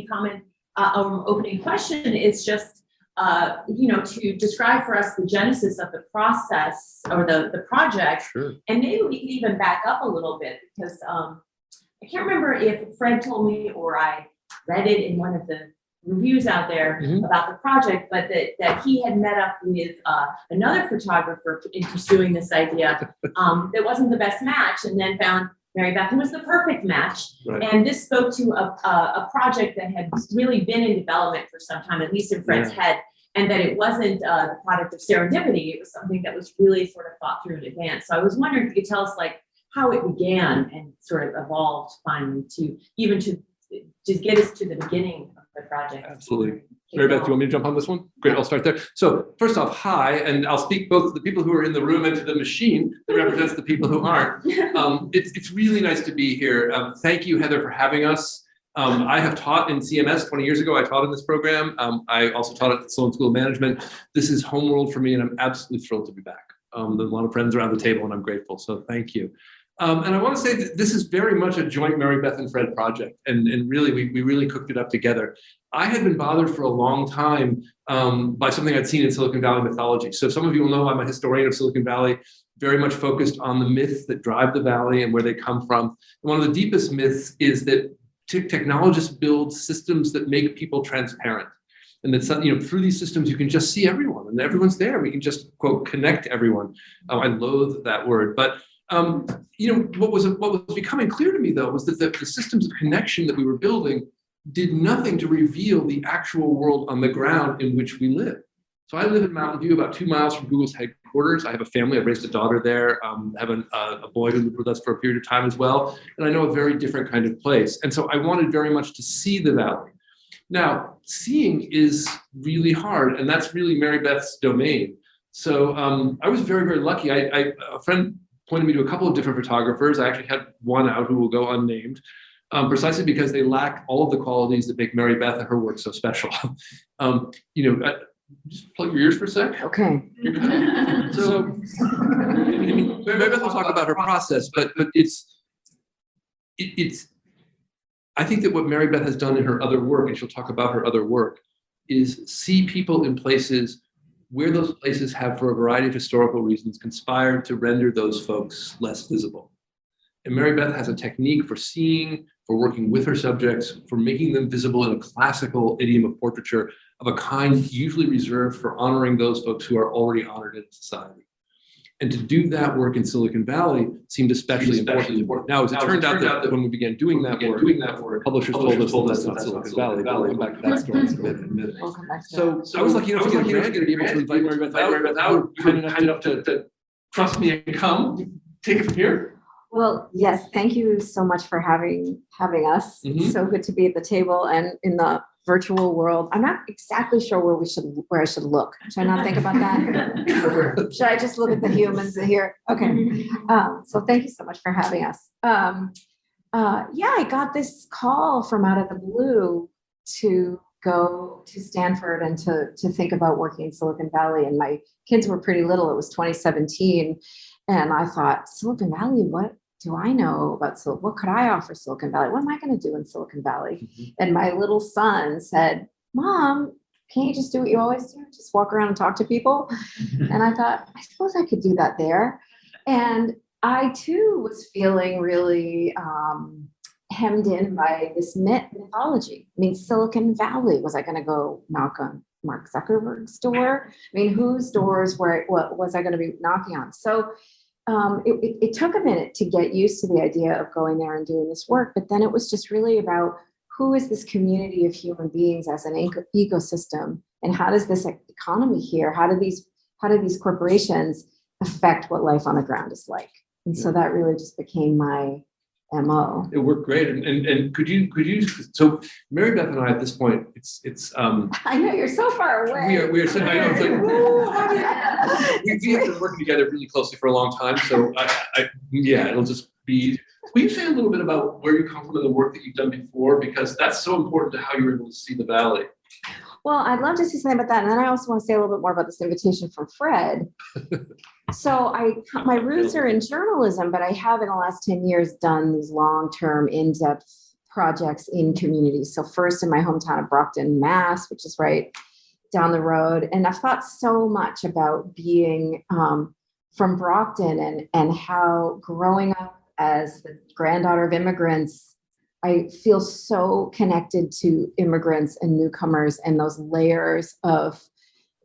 Opening comment, uh, um, opening question is just, uh, you know, to describe for us the genesis of the process or the, the project. Sure. And maybe we can even back up a little bit because, um, I can't remember if Fred told me or I read it in one of the reviews out there Mhm. about the project, but that, that he had met up with, uh, another photographer in pursuing this idea. Um, that wasn't the best match and then found Mary Beth was the perfect match. Right. And this spoke to a, a, a project that had really been in development for some time, at least in Fred's head. And that it wasn't, uh, the product of serendipity, it was something that was really sort of thought through in advance. So I was wondering if you could tell us like how it began and sort of evolved finally to, even to, to get us to the beginning of the project. Absolutely. Mary Beth, do you want me to jump on this one? Great, I'll start there. So first off, hi, and I'll speak both to the people who are in the room and to the machine that represents the people who aren't. Um, it's, it's really nice to be here. Um, thank you, Heather, for having us. Um, I have taught in CMS 20 years ago. I taught in this program. Um, I also taught at the Sloan School of Management. This is homeworld for me, and I'm absolutely thrilled to be back. Um, there's a lot of friends around the table, and I'm grateful. So thank you. Um, and I want to say that this is very much a joint Mary Beth and Fred project, and, and really, we, we really cooked it up together. I had been bothered for a long time um, by something I'd seen in Silicon Valley mythology. So some of you will know I'm a historian of Silicon Valley, very much focused on the myths that drive the valley and where they come from. And one of the deepest myths is that te- technologists build systems that make people transparent. And that you know through these systems you can just see everyone and everyone's there. We can just quote connect everyone. Oh, I loathe that word, but um, you know what was what was becoming clear to me though was that the, the systems of connection that we were building did nothing to reveal the actual world on the ground in which we live. So I live in Mountain View, about two miles from Google's headquarters. I have a family. I've raised a daughter there. Um, have an, uh, a boy who lived with us for a period of time as well. And I know a very different kind of place. And so I wanted very much to see the valley. Now, seeing is really hard, and that's really Mary Beth's domain. So um, I was very, very lucky. I, I, a friend pointed me to a couple of different photographers. I actually had one out who will go unnamed um, precisely because they lack all of the qualities that make Mary Beth and her work so special. um, you know, uh, just plug your ears for a sec. Okay. So, I mean, Mary Beth will talk about her process, but but it's it, it's. I think that what Mary Beth has done in her other work, and she'll talk about her other work, is see people in places where those places have, for a variety of historical reasons, conspired to render those folks less visible. And Mary Beth has a technique for seeing, for working with her subjects, for making them visible in a classical idiom of portraiture of a kind usually reserved for honoring those folks who are already honored in society. And to do that work in Silicon Valley seemed especially important. Now, as it turned out that when we began doing that work, doing that work, publishers told us that that's not Silicon Valley. But We'll come back to that story in a minute. in a minute. Back to So, so I was lucky enough to get a grant to be able to invite Mary Beth out. Mary Beth out, Kind enough kind enough to, to trust me and come, take it from here. Well, yes, thank you so much for having, having us. Mhm. It's so good to be at the table and in the virtual world. I'm not exactly sure where we should, where I should look. Should I not think about that? Should I just look at the humans here? Okay. Um, so thank you so much for having us. Um, uh, yeah, I got this call from out of the blue to go to Stanford and to, to think about working in Silicon Valley. And my kids were pretty little. It was 2017. And I thought, Silicon Valley, what do I know about Sil? What could I offer Silicon Valley? What am I going to do in Silicon Valley? Mhm. And my little son said, Mom, can't you just do what you always do? Just walk around and talk to people? And I thought, I suppose I could do that there. And I too was feeling really um, hemmed in by this myth mythology. I mean, Silicon Valley, was I going to go knock on Mark Zuckerberg's door? I mean, whose doors were what was I going to be knocking on? So um, it, it, it took a minute to get used to the idea of going there and doing this work, but then it was just really about who is this community of human beings as an eco- ecosystem, and how does this economy here? How do these how do these corporations affect what life on the ground is like? And so that really just became my mo. It worked great. And, and, and could you, could you, so Mary Beth and I at this point, it's, it's, um, I know you're so far away. we are, we are sitting, I know, it's like, "Ooh, how do you-" we, have been working together really closely for a long time. So I, I, yeah, it'll just be, will you say a little bit about where you come from and the work that you've done before? Because that's so important to how you were able to see the valley. Well, I'd love to say something about that. And then I also want to say a little bit more about this invitation from Fred. So I, my roots are in journalism, but I have in the last 10 years done these long-term in-depth projects in communities. So first in my hometown of Brockton, Mass, which is right down the road. And I've thought so much about being um, from Brockton and, and how growing up as the granddaughter of immigrants, I feel so connected to immigrants and newcomers and those layers of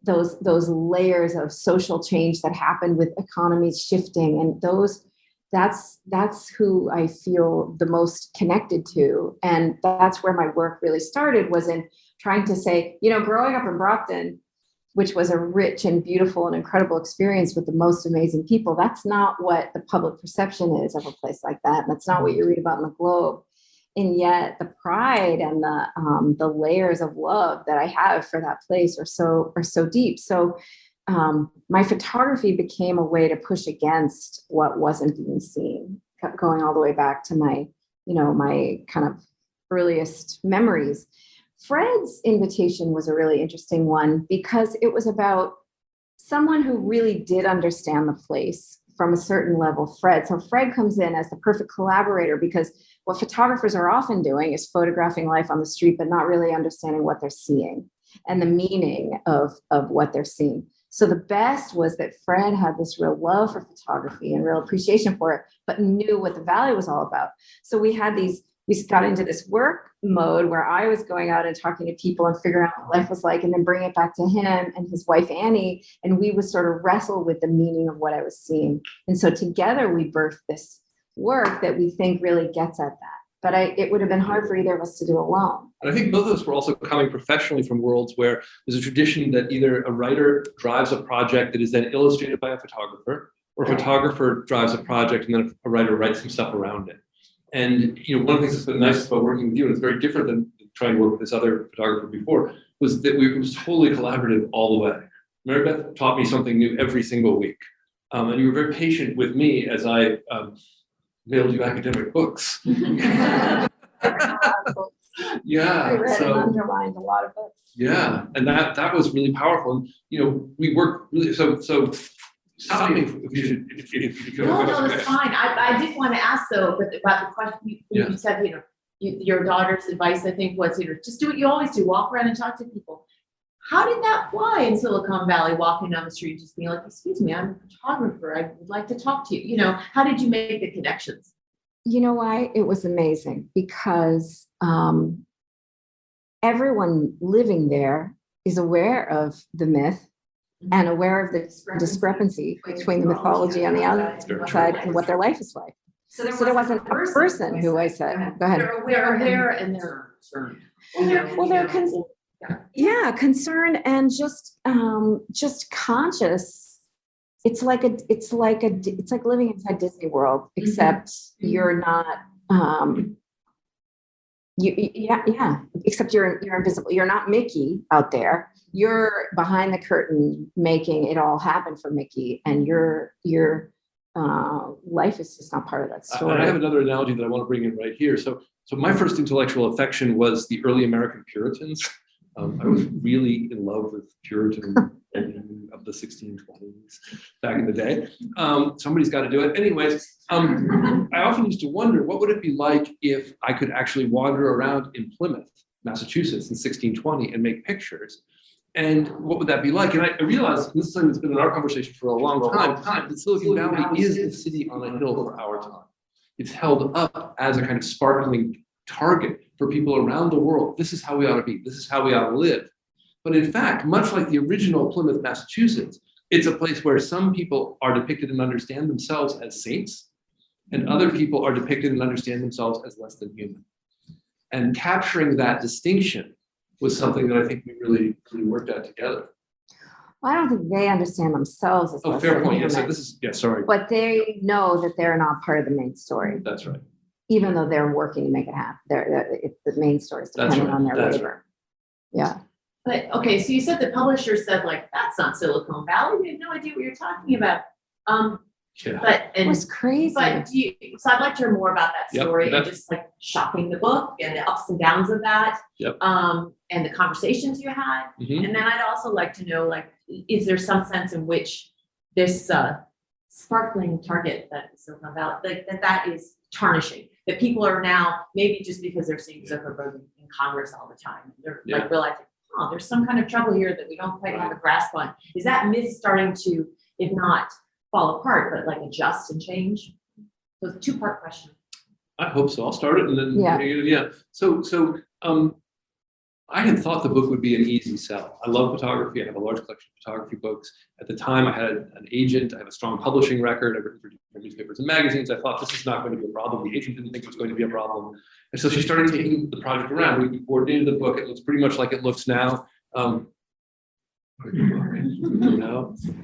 those those layers of social change that happen with economies shifting and those that's that's who I feel the most connected to. And that's where my work really started was in trying to say you know growing up in Brockton which was a rich and beautiful and incredible experience with the most amazing people that's not what the public perception is of a place like that. That's not what you read about in the globe and yet the pride and the um, the layers of love that I have for that place are so are so deep. So um, my photography became a way to push against what wasn't being seen, kept going all the way back to my you know my kind of earliest memories. Fred's invitation was a really interesting one because it was about someone who really did understand the place from a certain level, Fred. So Fred comes in as the perfect collaborator because what photographers are often doing is photographing life on the street, but not really understanding what they're seeing and the meaning of, of what they're seeing. So the best was that Fred had this real love for photography and real appreciation for it, but knew what the value was all about. So we had these, we got into this work mode where I was going out and talking to people and figuring out what life was like and then bring it back to him and his wife Annie. And we would sort of wrestle with the meaning of what I was seeing. And so together we birthed this work that we think really gets at that. But I, it would have been hard for either of us to do alone. And I think both of us were also coming professionally from worlds where there's a tradition that either a writer drives a project that is then illustrated by a photographer, or a photographer drives a project and then a writer writes some stuff around it. And you know, one of the things that's been nice about working with you, and it's very different than trying to work with this other photographer before, was that we it was totally collaborative all the way. Mary Beth taught me something new every single week. Um, and you were very patient with me as I um, mailed you academic books. I Yeah, read and underlined a lot of books. yeah, and that, that was really powerful. And, you know, we work really, so, so stop me if you should, if you, if you. No, no, it's fine. I, I did want to ask though, but about the question, you, Yeah. you said, you know, you, your daughter's advice, I think, was, you know, just do what you always do, walk around and talk to people. How did that fly in Silicon Valley, walking down the street, just being like, excuse me, I'm a photographer, I would like to talk to you, you know, how did you make the connections? You know why? It was amazing because um, everyone living there is aware of the myth and aware of the discrepancy between the mythology on the outside and what their life is like. So there wasn't a person who I said, go ahead. They're aware, and they're concerned. Well, they're con- Yeah, concerned and just um just conscious. It's like a it's like a it's like living inside Disney World, except you're not um you yeah, yeah, except you're you're invisible. You're not Mickey out there. You're behind the curtain making it all happen for Mickey and your your uh life is just not part of that story. I have another analogy that I want to bring in right here. So, so my first intellectual affection was the early American Puritans. Um, I was really in love with Puritan of the 1620s back in the day. Um, somebody's got to do it. Anyways, um, I often used to wonder what would it be like if I could actually wander around in Plymouth, Massachusetts in 1620 and make pictures. And what would that be like? And I I realized, this is something that's been in our conversation for a long time, that Silicon Valley is the city on a hill for our time. It's held up as a kind of sparkling target for people around the world. This is how we ought to be. This is how we ought to live. But in fact, much like the original Plymouth, Massachusetts, it's a place where some people are depicted and understand themselves as saints, and other people are depicted and understand themselves as less than human. And capturing that distinction was something that I think we really, really worked out together. Well, I don't think they understand themselves as Oh, fair point. Yes, human. this is, yeah, sorry. But they know that they're not part of the main story, That's right. even though they're working to make it happen. They're, they're- the main story is dependent right, on their that's labor. Yeah, But, okay, so you said the publisher said like, that's not Silicon Valley, we have no idea what you're talking about. Um, Yeah. but, it was crazy. but do you, so I'd like to hear more about that Yep, story and just like shopping the book and the ups and downs of that. Yep. Um, and the conversations you had. Mhm. And then I'd also like to know, like, is there some sense in which this uh sparkling target that is Silicon Valley, like that that is tarnishing? that people are now, maybe just because they're seeing Zuckerberg in Congress all the time, they're Yeah. like realizing, oh, there's some kind of trouble here that we don't quite have a grasp on. Is that myth starting to, if not fall apart, but like adjust and change? So it's a two-part question. I hope so. I'll start it and then, Yeah. yeah. So, so, um, I had thought the book would be an easy sell. I love photography. I have a large collection of photography books. At the time, I had an agent. I have a strong publishing record. I've written for different newspapers and magazines. I thought this is not going to be a problem. The agent didn't think it was going to be a problem. And so she started taking the project around. We coordinated the book. It looks pretty much like it looks now. Um,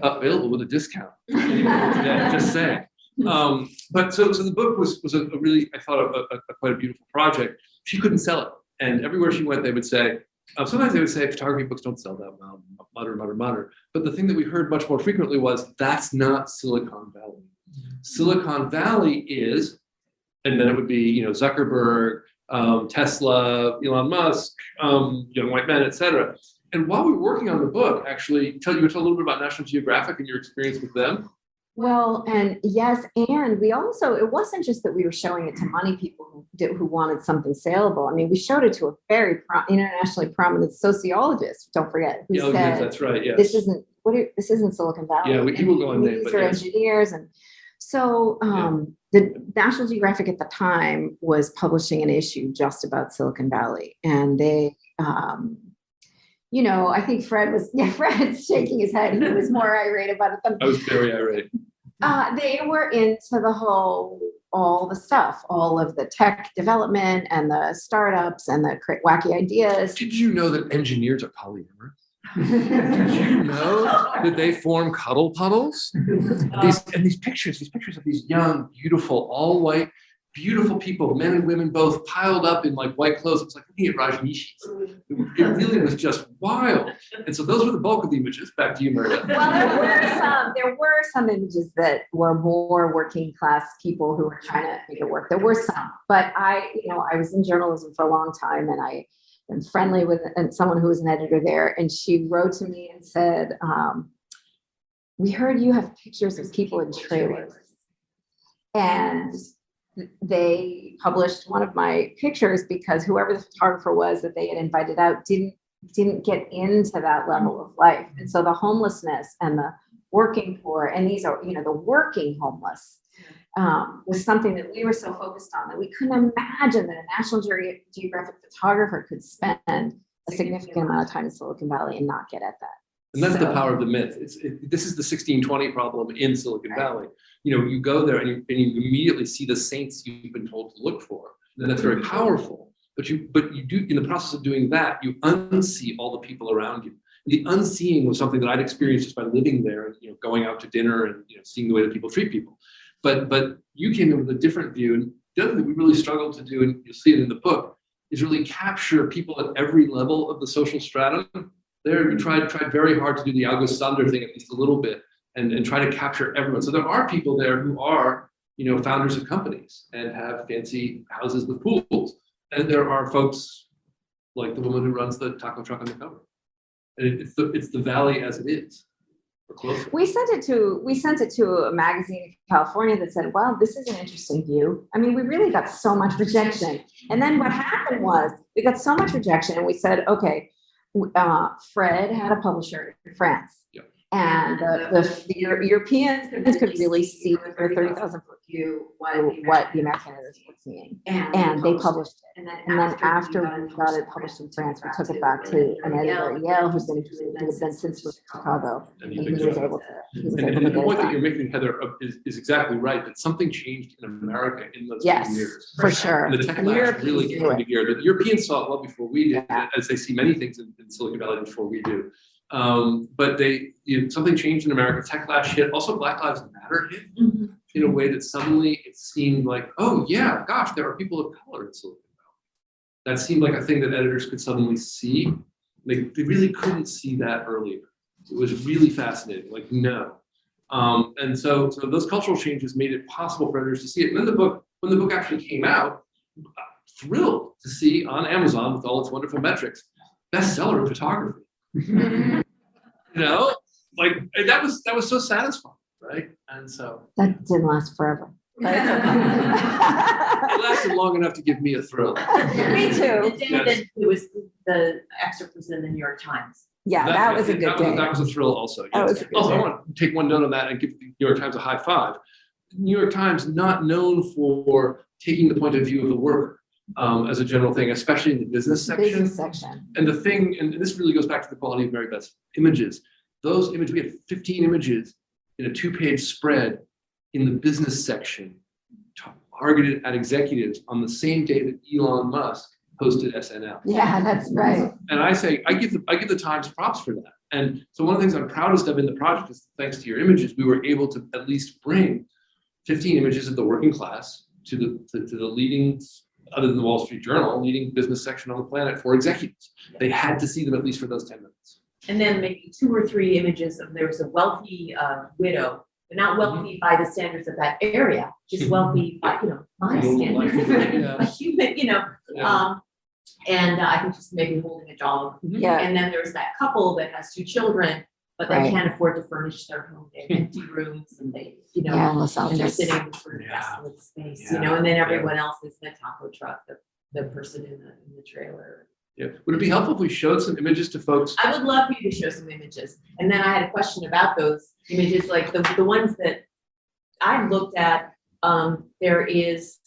available with a discount. Yeah, just saying. Um, but so, so the book was, was a a really, I thought, a, a, a quite a beautiful project. She couldn't sell it. And everywhere she went, they would say, uh, sometimes they would say photography books don't sell that well, mutter, mutter, mutter. But the thing that we heard much more frequently was that's not Silicon Valley. Silicon Valley is, and then it would be, you know, Zuckerberg, um, Tesla, Elon Musk, um, young white men, et cetera. And while we were working on the book, actually, tell you tell a little bit about National Geographic and your experience with them. Well, and yes, and we also, it wasn't just that we were showing it to money people who did, who wanted something saleable. I mean, we showed it to a very pro- internationally prominent sociologist, don't forget, who Yeah, oh, yes, said, that's right. Yes. this isn't, what, are- this isn't Silicon Valley. Yeah, we- he will go on and name, These are yes. engineers and so, um, the National Geographic at the time was publishing an issue just about Silicon Valley and they, um, you know, I think Fred was, yeah, Fred's shaking his head. He was more irate about it than I was very irate. uh, they were into the whole, all the stuff, all of the tech development and the startups and the wacky ideas. Did you know that engineers are polyamorous? Did you know that they form cuddle puddles? These and these pictures, these pictures of these young, beautiful, all white, beautiful people, men and women both piled up in like white clothes. It was like looking at Rajneeshis. It really was just wild. And so those were the bulk of the images. Back to you, Maria. Well, there were some, there were some images that were more working class people who were trying to make it work. There were some, but I, you know, I was in journalism for a long time and I am friendly with someone who was an editor there and she wrote to me and said, um, we heard you have pictures of people in trailers. And they published one of my pictures because whoever the photographer was that they had invited out didn't didn't get into that level of life. And so the homelessness and the working poor, and these are, you know, the working homeless um, was something that we were so focused on that we couldn't imagine that a National Ge- Geographic photographer could spend a significant amount of time in Silicon Valley and not get at that. And that's the power of the myth. It's, it, this is the sixteen twenty problem in Silicon Right. Valley. You know, you go there and you, and you immediately see the saints you've been told to look for. And that's very powerful. But you, but you do, in the process of doing that, you unsee all the people around you. The unseeing was something that I'd experienced just by living there, you know, going out to dinner and you know, seeing the way that people treat people. But but you came in with a different view. And the other thing we really struggled to do, and you'll see it in the book, is really capture people at every level of the social stratum there we tried tried very hard to do the August Sander thing at least a little bit and, and try to capture everyone. So there are people there who are, you know, founders of companies and have fancy houses with pools. And there are folks like the woman who runs the taco truck on the cover. And it- it's the it's the valley as it is. We sent it to, we sent it to a magazine in California that said, wow, this is an interesting view. I mean, we really got so much rejection. And then what happened was, we got so much rejection and we said, okay, uh, Fred had a publisher in France. Yep. And the, the, the Euro- Europeans could really see with their thirty thousand foot view what, what the American editors were seeing. And they published it. And then after we got it published in France, we took it back to an editor at Yale who's been, who has been since moved to Chicago. And And he was able to, he was And, able and to the point that you're making, Heather, uh, is, is exactly right, that something changed in America in those few Yes, years. for sure. And the tech And labs really do came it. into gear. The Europeans saw it well before we did, Yeah. as they see many things in, in Silicon Valley before we do. Um, but they, you know, something changed in America. Techlash hit. Also, Black Lives Matter hit in a way that suddenly it seemed like, oh yeah, gosh, there are people of color in Silicon Valley. That seemed like a thing that editors could suddenly see. They, they really couldn't see that earlier. It was really fascinating. Like no. Um, and so, so those cultural changes made it possible for editors to see it. And then the book, when the book actually came out, thrilled to see on Amazon with all its wonderful metrics, bestseller in photography. you know, like that was that was so satisfying, right? And so That didn't last forever. but It lasted long enough to give me a thrill. Me too. The day Yes. that it was, the excerpt was in the New York Times. Yeah, that was a good that was- That was a thrill also. That yes. was a good Also, I want to take one note on that and give the New York Times a high five. New York Times not known for taking the point of view of the worker um, as a general thing, especially in the business section. Business section. And the thing, and this really goes back to the quality of Mary Beth's images. Those images, we had fifteen images in a two-page spread in the business section targeted at executives on the same day that Elon Musk hosted SNL. Yeah, that's right. And I say, I give the, I give the Times props for that. And so one of the things I'm proudest of in the project is thanks to your images, we were able to at least bring fifteen images of the working class to the, to, to the leading, other than the Wall Street Journal, leading business section on the planet for executives. They had to see them at least for those ten minutes. And then maybe two or three images of, there was a wealthy uh, widow, but not wealthy by the standards of that area, just wealthy by, you know, my Normal standards. yeah. A human, you know, Yeah. um, and uh, I think just maybe holding a dog. Yeah, And then there's that couple that has two children, but they Right. can't afford to furnish their home, they have empty rooms and they, you know. yeah, Los And they're Altos. sitting in sort of Yeah. desolate space, you know, and then yeah. everyone else is in the taco truck, the, the person in the, in the trailer. Yeah, would it be helpful if we showed some images to folks? I would love for you to show some images. And then I had a question about those images, like the, the ones that I looked at, um, there is.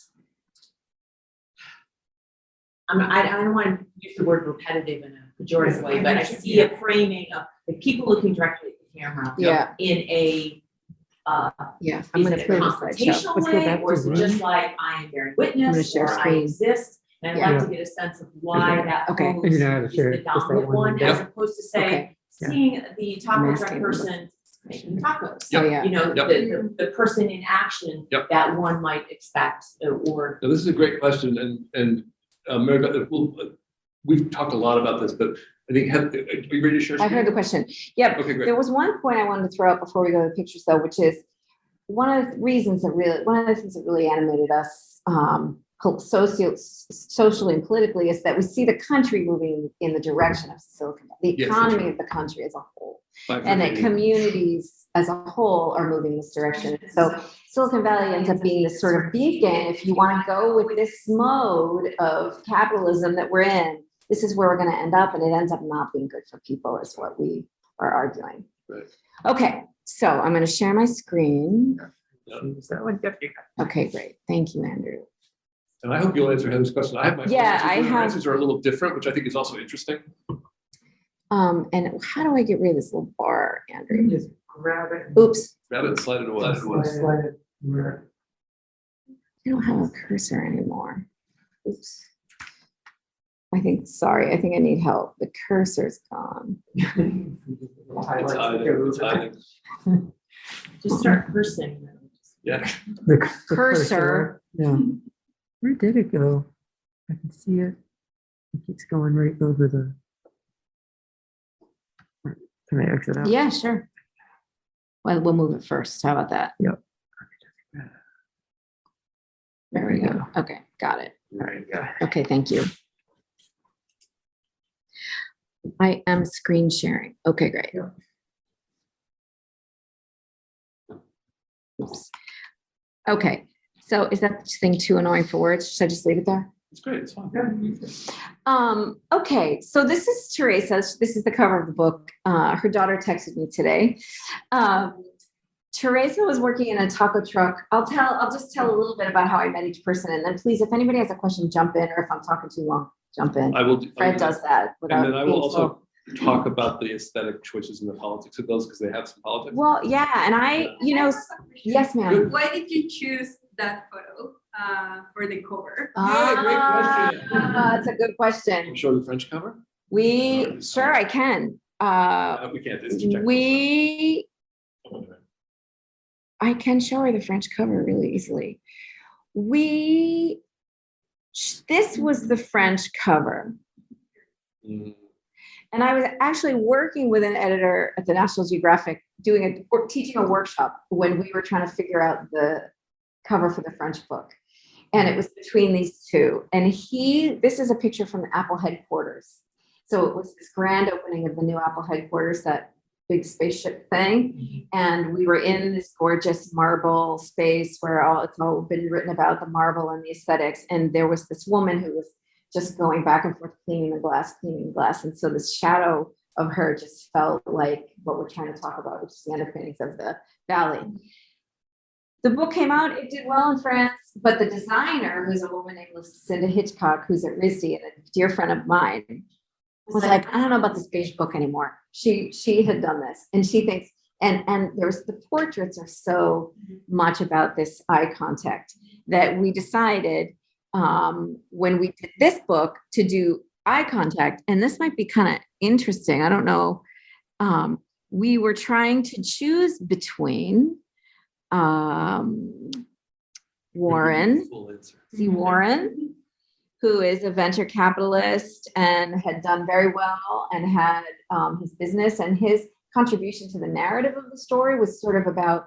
I'm, I, I don't want to use the word repetitive in a pejorative way, but I see a framing of the people looking directly at the camera Yeah, in a, uh, yeah. I'm is gonna it a throw the slideshow. confrontational Let's go way, back or to is it Zoom. just like I am bearing witness, share or I screen. exist? And I'd like to get a sense of why that Okay. You pose know how to is share the it, just that dominant one one, window. as opposed to say, Okay, Yeah. seeing the taco truck Masking. person making tacos. oh, yeah. You know, the, Yep. the, the person in action Yep. that one might expect, uh, or, Now, this is a great question and, and uh, Mary Beth, we'll, we've talked a lot about this, but I think, have, are you ready to share? I heard the question. Yep, Okay, great. There was one point I wanted to throw out before we go to the pictures though, which is one of the reasons that really, one of the things that really animated us um, socio, socially and politically is that we see the country moving in the direction of Silicon, Valley, the Yes, economy of the country as a whole. And that communities as a whole are moving in this direction. So Silicon Valley ends up being this sort of beacon. If you want to go with this mode of capitalism that we're in, this is where we're going to end up, and it ends up not being good for people, is what we are arguing. Right. Okay, so I'm going to share my screen. Use that one. Yep, you got Okay, great. Thank you, Andrew. And I hope you'll answer Heather's question. I have my. Yeah, answers, I but her have- Answers are a little different, which I think is also interesting. Um, and how do I get rid of this little bar, it. Andrew? Just grab it. Oops, Grab it and slide it away. Slide it, slide it where- I don't have a cursor anymore. Oops. I think, sorry, I think I need help. The cursor's gone. It's Highlights that hiding, go it's with just start cursing. Yeah. The c- the Cursor. Yeah. Where did it go? I can see it. It keeps going right over the. Can I exit out? Yeah, sure. Well, we'll move it first. How about that? Yep. There we go. Okay, got it. There you go. Okay, thank you. I am screen sharing. Okay, great. Yeah. Oops. Okay, so is that thing too annoying for words? Should I just leave it there? It's great, it's fine. Um, okay, so this is Teresa. This is the cover of the book. Uh, her daughter texted me today. Um, Teresa was working in a taco truck. I'll tell, I'll just tell a little bit about how I met each person. And then please, if anybody has a question, jump in, or if I'm talking too long, jump in. I will. do- I Fred will- does that without And then I being will slow. also talk about the aesthetic choices and the politics of those, because they have some politics. Well, yeah, and I, you know, s- yes, ma'am. Why did you choose that photo uh, for the cover? Yeah, great question. Ah, That's a good question. Show the French cover? We, sure, I can. Uh, Uh, We can't. it's projected. we, I can show her the French cover really easily. We, sh- this was the French cover. And I was actually working with an editor at the National Geographic, doing a, or teaching a workshop when we were trying to figure out the cover for the French book. And it was between these two. And he, this is a picture from the Apple headquarters. So it was this grand opening of the new Apple headquarters that big spaceship thing. Mm-hmm. And we were in this gorgeous marble space where all, it's all been written about the marble and the aesthetics. And there was this woman who was just going back and forth cleaning the glass, cleaning the glass. And so this shadow of her just felt like what we're trying to talk about, which is the underpinnings of the valley. The book came out, it did well in France, but the designer, who's a woman named Lucinda Hitchcock, who's at RISD and a dear friend of mine, was like, I don't know about this beige book anymore. She she had done this and she thinks, and and there's the portraits are so much about this eye contact that we decided um, when we did this book to do eye contact, and this might be kind of interesting. I don't know. Um, we were trying to choose between um, Warren, see answer. C. Warren, who is a venture capitalist and had done very well and had um, his business and his contribution to the narrative of the story was sort of about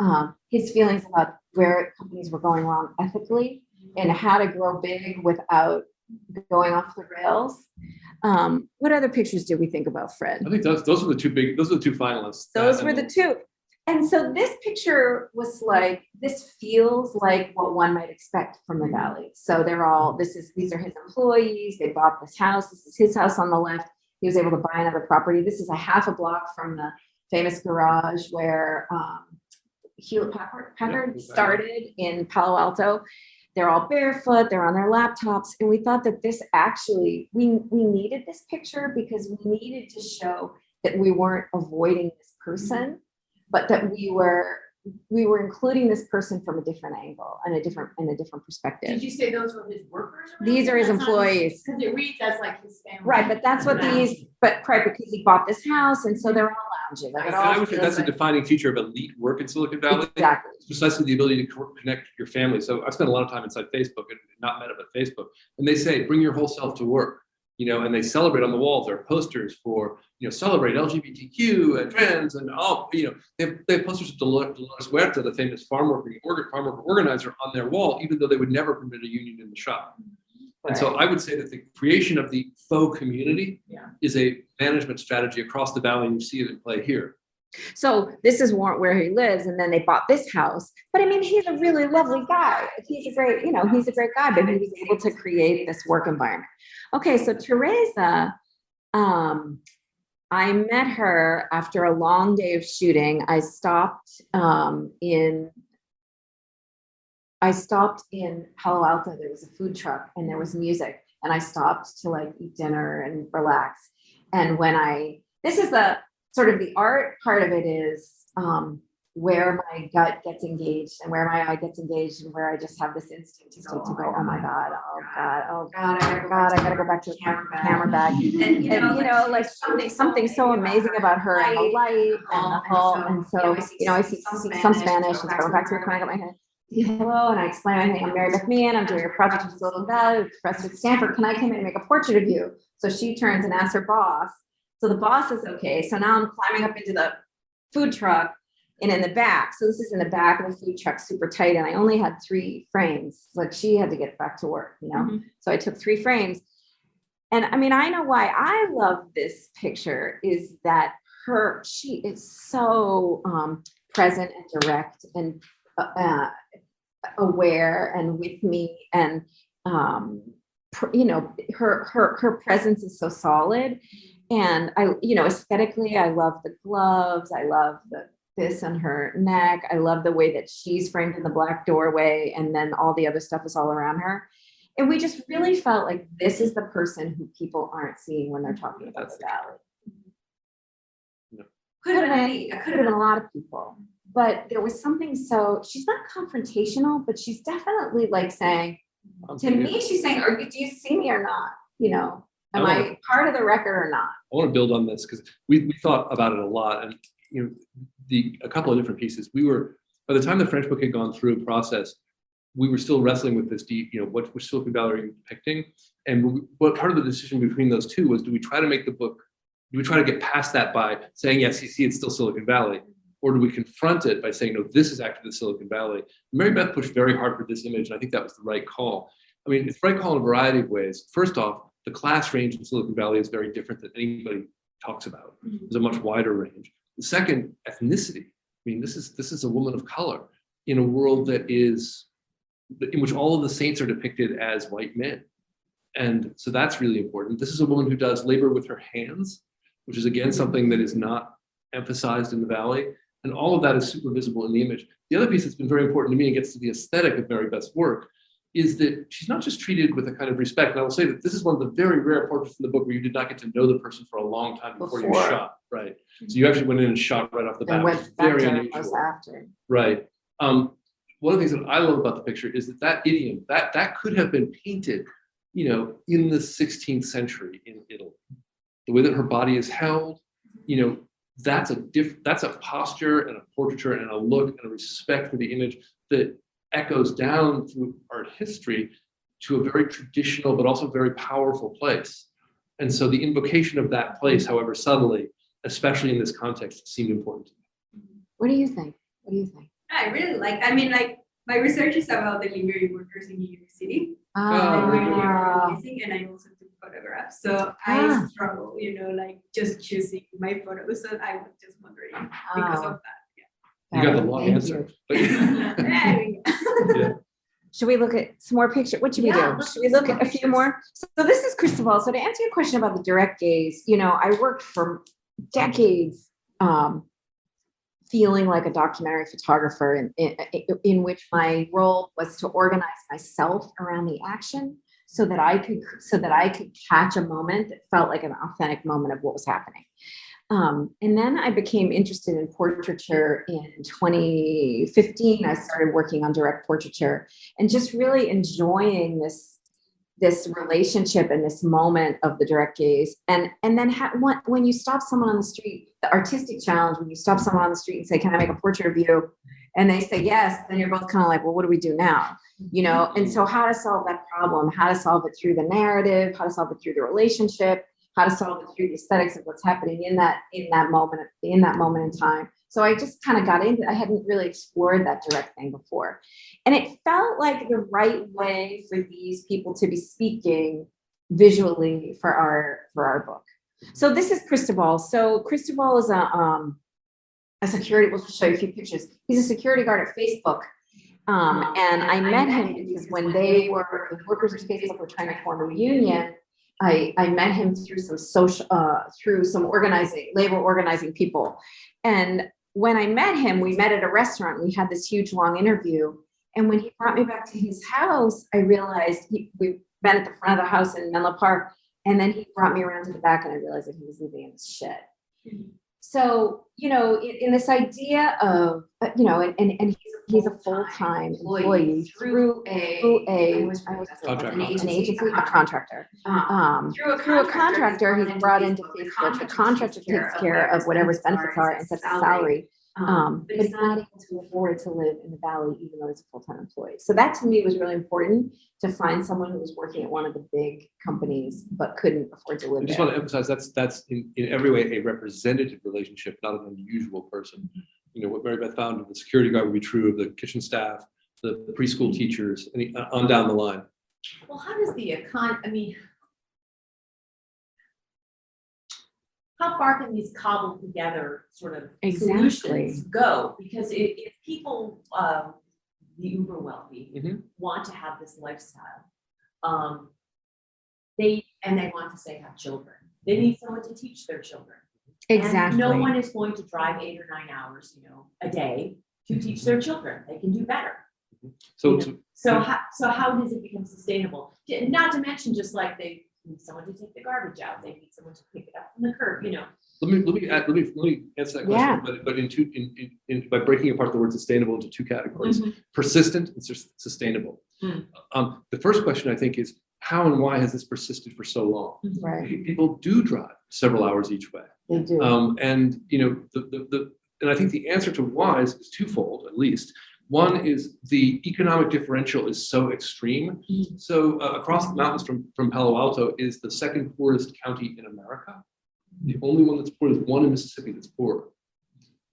um, his feelings about where companies were going wrong ethically and how to grow big without going off the rails. Um, what other pictures did we think about, Fred? I think those, those were the two big, those are the two finalists. Those were the two. And so this picture was like, this feels like what one might expect from the valley. So they're all, this is, these are his employees. They bought this house. This is his house on the left. He was able to buy another property. This is a half a block from the famous garage where um, Hewlett Packard, Packard Packard. started in Palo Alto. They're all barefoot, they're on their laptops. And we thought that this actually, we, we needed this picture because we needed to show that we weren't avoiding this person, but that we were, we were including this person from a different angle and a different, in a different perspective. Did you say those were his workers? or These are his something? That's not- employees. Cause it reads as like his family. Right, but that's what these, but right, because he bought this house and so they're all lounging. like, it And all I would say feels that's a defining feature of elite work in Silicon Valley. Exactly. It's precisely the ability to connect your family. So I spent a lot of time inside Facebook and not Meta, but Facebook. And they say, bring your whole self to work, you know, and they celebrate on the walls. There are posters for, you know, celebrate LGBTQ and trans and all, you know, they have, they have posters of Dolores Huerta, the famous farm worker, farm worker organizer on their wall, even though they would never permit a union in the shop. And so I would say that the creation of the faux community Yeah. is a management strategy across the valley. You see it in play here. So this is where he lives, and then they bought this house. But I mean, he's a really lovely guy. He's a great, you know, he's a great guy, but he was able to create this work environment. Okay, so Teresa, um, I met her after a long day of shooting. I stopped um, in I stopped in Palo Alto. There was a food truck and there was music, and I stopped to like eat dinner and relax. And when I, this is the sort of the art part of it is um, where my gut gets engaged and where my eye gets engaged and where I just have this instinct to, to go, oh my God, oh God, oh God, oh God, I gotta go back to the camera bag. Camera bag. And, And, you know, like something, something so amazing about her and the light and the whole, and so, you know, I see see some Spanish, and going back to the corner, I got my head. Hello, and I explain, my name, I'm Mary Beth Meehan, I'm doing a project in Silicon Valley, professor at Stanford, can I come in and make a portrait of you? So she turns and asks her boss, so the boss is okay, so now I'm climbing up into the food truck and in the back, so this is in the back of the food truck, super tight, and I only had three frames, like she had to get back to work, you know? Mhm. So I took three frames. And I mean, I know why I love this picture is that her, she is so um, present and direct and uh, uh, aware and with me and um, you know, her her her presence is so solid. And I, you know, aesthetically, I love the gloves. I love the this on her neck. I love the way that she's framed in the black doorway, and then all the other stuff is all around her. And we just really felt like this is the person who people aren't seeing when they're talking about the valley. No. Could have been, could have been a lot of people, but there was something so, she's not confrontational, but she's definitely like saying, to me, she's saying, are you, do you see me or not? You know, am I I part of the record or not? I want to build on this because we, we thought about it a lot and, you know, the, a couple of different pieces. We were, by the time the French book had gone through a process, we were still wrestling with this deep, you know, what was Silicon Valley are you depicting? And we- what part of the decision between those two was, do we try to make the book, do we try to get past that by saying, yes, you see, it's still Silicon Valley? Or do we confront it by saying, no, this is actually the Silicon Valley? Mary Beth pushed very hard for this image, and I think that was the right call. I mean, it's the right call in a variety of ways. First off, the class range in Silicon Valley is very different than anybody talks about. Mm-hmm. There's a much wider range. The second, ethnicity. I mean, this is this is a woman of color in a world that is in which all of the saints are depicted as white men. And so that's really important. This is a woman who does labor with her hands, which is again something that is not emphasized in the valley. And all of that is super visible in the image. The other piece that's been very important to me and gets to the aesthetic of Mary Beth's work is that she's not just treated with a kind of respect. And I will say that this is one of the very rare portraits in the book where you did not get to know the person for a long time before, you shot, right? So you actually went in and shot right off the bat. And went back very unusual. us after. Right. Um, one of the things that I love about the picture is that that idiom, that, that could have been painted, you know, in the 16th century in Italy. The way that her body is held, you know, that's a diff, that's a posture and a portraiture and a look and a respect for the image that echoes down through art history to a very traditional but also very powerful place. And so the invocation of that place, however subtly, especially in this context, seemed important. To me. What do you think? What do you think? I really like, I mean, like, my research is about the library workers in New York City. Oh, and really Ah, and I also took photographs. So Ah. I struggle, you know, like just choosing my photos. So I was just wondering because Ah. of that. You got the Got long Thank answer. you. but- There we go. Should we look at some more pictures? What should we Yeah, do? Should we look look at at a few more? So this is Cristobal. So to answer your question about the direct gaze, you know, I worked for decades um, feeling like a documentary photographer in, in, in which my role was to organize myself around the action so that I could so that I could catch a moment that felt like an authentic moment of what was happening. Um, and then I became interested in portraiture in 2015. I started working on direct portraiture and just really enjoying this this relationship and this moment of the direct gaze. And and then when you stop someone on the street the artistic challenge when you stop someone on the street and say can i make a portrait of you? and they say yes then you're both kind of like well what do we do now? You know? And so how to solve that problem how to solve it through the narrative how to solve it through the relationship how to solve it through the aesthetics of what's happening in that in that moment in that moment in time. So i just kind of got into i hadn't really explored that direct thing before. And it felt like the right way for these people to be speaking visually for our for our book. So this is cristobal. So cristobal is a um a security we'll show you a few pictures. He's a security guard at facebook. Um, and I met him because when they were, the workers of Facebook were trying to form a union, I, I met him through some social, uh, through some organizing, labor organizing people. And when I met him, we met at a restaurant, we had this huge long interview. And when he brought me back to his house, I realized he, we met at the front of the house in Menlo Park. And then he brought me around to the back and I realized that he was living in his shed. So, you know, in, in this idea of, uh, you know, and, and, and he's, he's a full-time employee through a, through a, I was Contractor. an agency, a contractor. Um, Through a through a contractor, he's brought into Facebook, the contractor takes care of whatever his benefits are and sets a salary. Um, but he's not able to afford to live in the valley, even though he's a full-time employee. So that to me was really important to find someone who was working at one of the big companies, but couldn't afford to live. I just there. want to emphasize that's that's in, in every way a representative relationship, not an unusual person. You know, what Mary Beth found of the security guard would be true of the kitchen staff, the preschool teachers, and uh, on down the line. Well, how does the econ, I mean, how far can these cobbled together sort of Exactly. solutions go? Because if, if people, um, the uber wealthy Mhm. want to have this lifestyle, um, they, and they want to say have children, they need someone to teach their children. And No one is going to drive eight or nine hours, you know, a day to teach their children. They can do better. So, Yeah. so So how, so how does it become sustainable? Not to mention just like they need someone to take the garbage out, they need someone to pick it up from the curb, you know? let me let me add, let me let me answer that question. Yeah. question, but but in two in, in, in by breaking apart the word sustainable into two categories: persistent and sus- sustainable. Mm. Um, the first question I think is how and why has this persisted for so long? Right, People do drive several hours each way. they do. Um, and, you know, the, the, the, and I think the answer to why is, is twofold, at least. One is the economic differential is so extreme. Mm. So uh, across the mountains from, from Palo Alto is the second poorest county in America. The only one that's poor is one in Mississippi that's poor.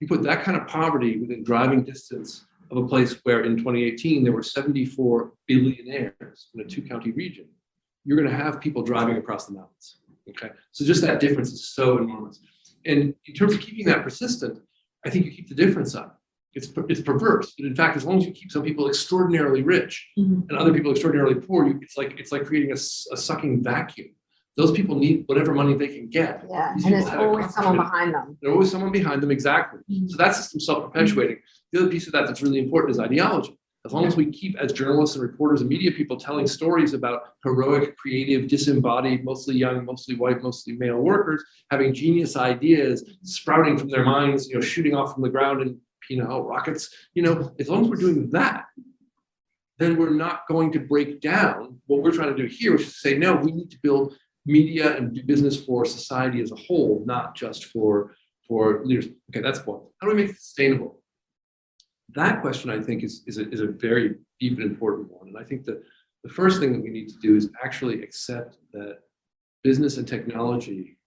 You put that kind of poverty within driving distance of a place where in 2018 there were 74 billionaires in a two county region. You're going to have people driving across the mountains. Okay, so just that difference is so enormous. And in terms of keeping that persistent, I think you keep the difference up. It's, it's perverse, but in fact, as long as you keep some people extraordinarily rich Mhm. and other people extraordinarily poor, you, it's like, it's like creating a, a sucking vacuum. Those people need whatever money they can get. Yeah, These and there's always someone behind them. There's always someone behind them, exactly. So that system's self-perpetuating. The other piece of that that's really important is ideology. As long as we keep, as journalists and reporters and media people, telling stories about heroic, creative, disembodied, mostly young, mostly white, mostly male workers, having genius ideas sprouting from their minds, you know, shooting off from the ground in, you know, rockets, you know, as long as we're doing that, then we're not going to break down what we're trying to do here, which is to say, no, we need to build media and do business for society as a whole, not just for, for leaders. Okay, that's one. How do we make it sustainable? That question, I think, is, is, a, is a very deep and important one. And I think that the first thing that we need to do is actually accept that business and technology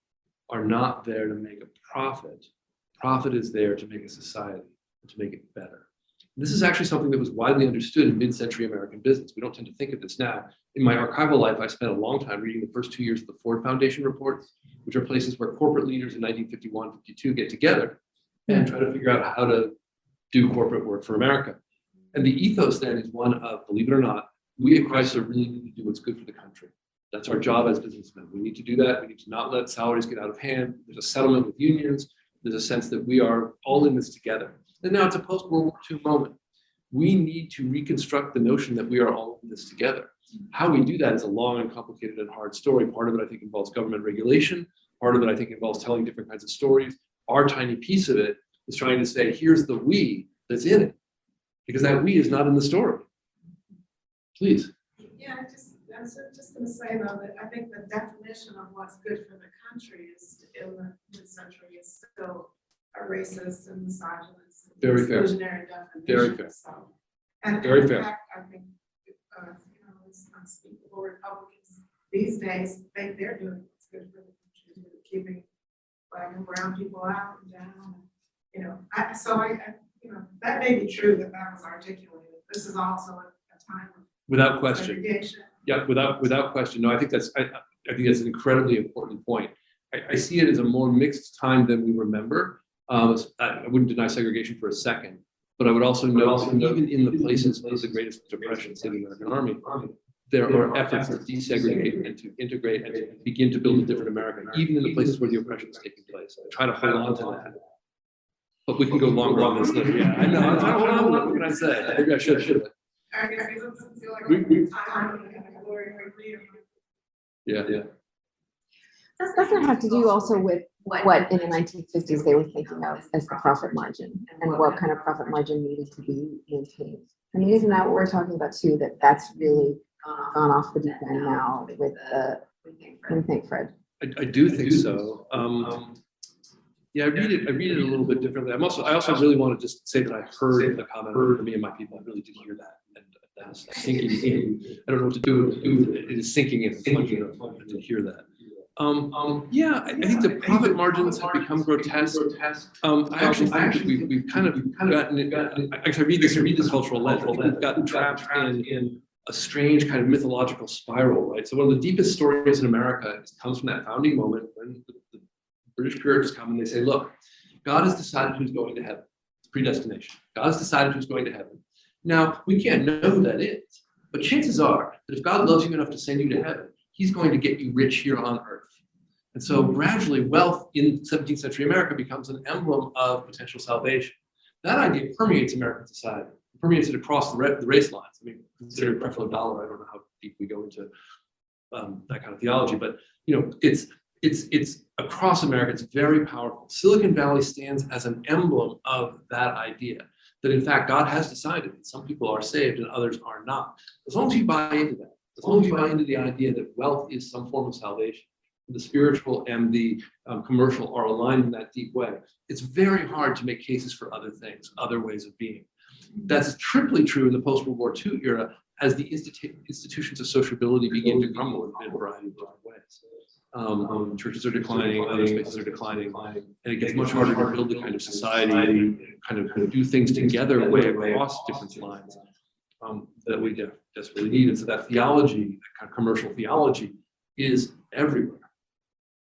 are not there to make a profit. Profit is there to make a society, to make it better. This is actually something that was widely understood in mid-century American business. We don't tend to think of this now. In my archival life, I spent a long time reading the first two years of the Ford Foundation reports, which are places where corporate leaders in 1951, 52 get together and try to figure out how to do corporate work for America. And the ethos then is one of, believe it or not, we at Chrysler really need to do what's good for the country. That's our job as businessmen. We need to do that. We need to not let salaries get out of hand. There's a settlement with unions. There's a sense that we are all in this together. And now it's a post-World War II moment. We need to reconstruct the notion that we are all in this together. How we do that is a long and complicated and hard story. Part of it, I think, involves government regulation. Part of it, I think, involves telling different kinds of stories. Our tiny piece of it is trying to say, here's the we that's in it. Because that we is not in the story. Please. Yeah, I just, I was just gonna say though, that I think the definition of what's good for the country is in the mid-century is still a racist and misogynist. and Very fair. exclusionary definition. Very fair. So, And Very in fair. fact, I think, uh, you know, it's unspeakable Republicans these days think they're doing what's good for the country, keeping black and brown people out and down. You know, I, so I, I, you know, that may be true that that was articulated. This is also a a time of Without question. Yeah, without, without question. No, I think that's, I, I think that's an incredibly important point. I, I see it as a more mixed time than we remember. Um, I I wouldn't deny segregation for a second, but I would also note that even in the places of the greatest depression, say the American Army, there are efforts to desegregate and to integrate and to begin to build a different America, even in the places where the oppression is taking place. I try to hold on to that. But we can go longer on this. than- Yeah, I know. I'm trying to hold on. What can I say? Maybe I should, should. I guess it doesn't feel like We- we- a time and a glory of freedom. Yeah, yeah. This doesn't have to do also with what in the nineteen fifties they were thinking of as the profit margin and what kind of profit margin needed to be maintained. I mean, isn't that what we're talking about too, that that's really gone off the deep end now with the, what do you think, Fred? I, I do think so. Um, yeah, I read it, I read it a little bit differently. I'm also, I also really want to just say that I heard the comment from me and my people. I really did hear that. And that's sinking in. I don't know what to do, do with it. It is sinking in, plunging in. I did hear that. Um, um, yeah, I, I think the profit margins have become grotesque. Um, I actually think we've, we've kind of gotten, it- I, I read this, I read this cultural lens. We've gotten trapped in, in a strange kind of mythological spiral, right? So one of the deepest stories in America is- comes from that founding moment when the, the British Puritans come and they say, look, God has decided who's going to heaven. It's predestination. God has decided who's going to heaven. Now, we can't know who that is, but chances are that if God loves you enough to send you to heaven, he's going to get you rich here on earth. And so gradually wealth in 17th century America becomes an emblem of potential salvation. That idea permeates American society, permeates it across the, race lines. I mean, consider Creflo Dollar. I don't know how deep we go into um, that kind of theology, but you know, it's it's it's across America. It's very powerful. Silicon Valley stands as an emblem of that idea. That in fact God has decided that some people are saved and others are not. As long as you buy into that, as long as you buy into the idea that wealth is some form of salvation, the spiritual and the um, commercial are aligned in that deep way, it's very hard to make cases for other things, other ways of being. That's triply true in the post-World War II era as the institu- institutions of sociability begin to crumble in a variety of different ways. Um, um, churches are declining, other spaces are declining, and it gets much harder to build the kind of society, kind of, kind of do things together way across different lines um, that we de- desperately need. And so that theology, that kind of commercial theology, is everywhere.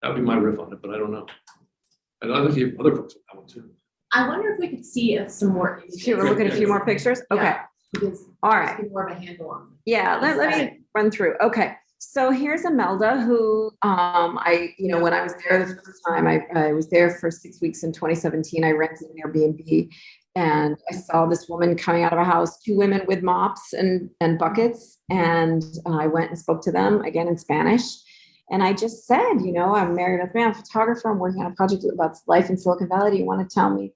That would be my riff on it, but I don't know. And I think other folks would have one too. I wonder if we could see uh, some more. images, Should we look at a few more pictures? Okay, Yeah. Because all just right. get more of a handle on. Yeah, let, let me run through. Okay, so here's Imelda, who, um, I, you know, when I was there the first time, I, I was there for six weeks in twenty seventeen. I rented an Airbnb. And I saw this woman coming out of a house, two women with mops and, and buckets. And I went and spoke to them again in Spanish. And I just said, you know, I'm Mary Beth Meehan, photographer. I'm working on a project about life in Silicon Valley. Do you want to tell me?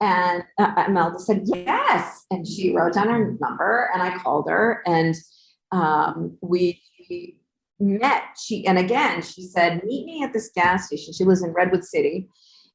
And uh, Imelda said, yes. And she wrote down her number and I called her and um, we met. She, and again, she said, meet me at this gas station. She lives in Redwood City.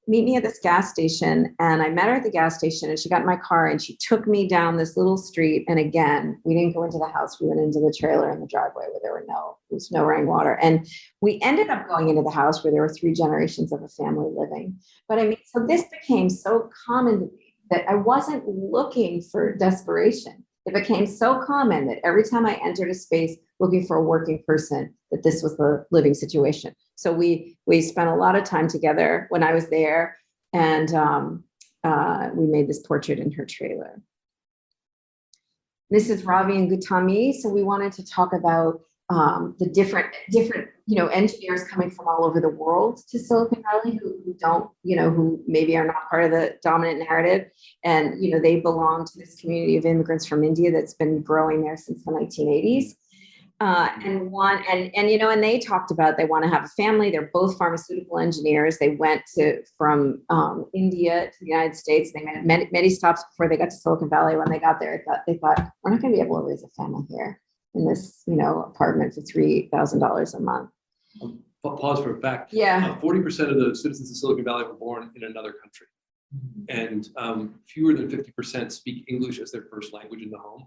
Meet me at this gas station. And I met her at the gas station and she got in my car and she took me down this little street. And again, we didn't go into the house. We went into the trailer in the driveway where there were no, there was no running water. And we ended up going into the house where there were three generations of a family living. But I mean, so this became so common to me that I wasn't looking for desperation. It became so common that every time I entered a space looking for a working person, that this was the living situation. So we we spent a lot of time together when I was there, and um, uh, we made this portrait in her trailer. This is Ravi and Gutami. So we wanted to talk about um, the different different you know engineers coming from all over the world to Silicon Valley who, who don't you know who maybe are not part of the dominant narrative and you know they belong to this community of immigrants from India that's been growing there since the 1980s. Uh, and one and and you know and they talked about they want to have a family. They're both pharmaceutical engineers. They went to from um, India to the United States. They made many, many stops before they got to Silicon Valley. When they got there, they thought they thought we're not going to be able to raise a family here in this you know apartment for three thousand dollars a month. Pa- Pause for a fact. Yeah. Forty percent of the citizens of Silicon Valley were born in another country. And um, fewer than fifty percent speak English as their first language in the home,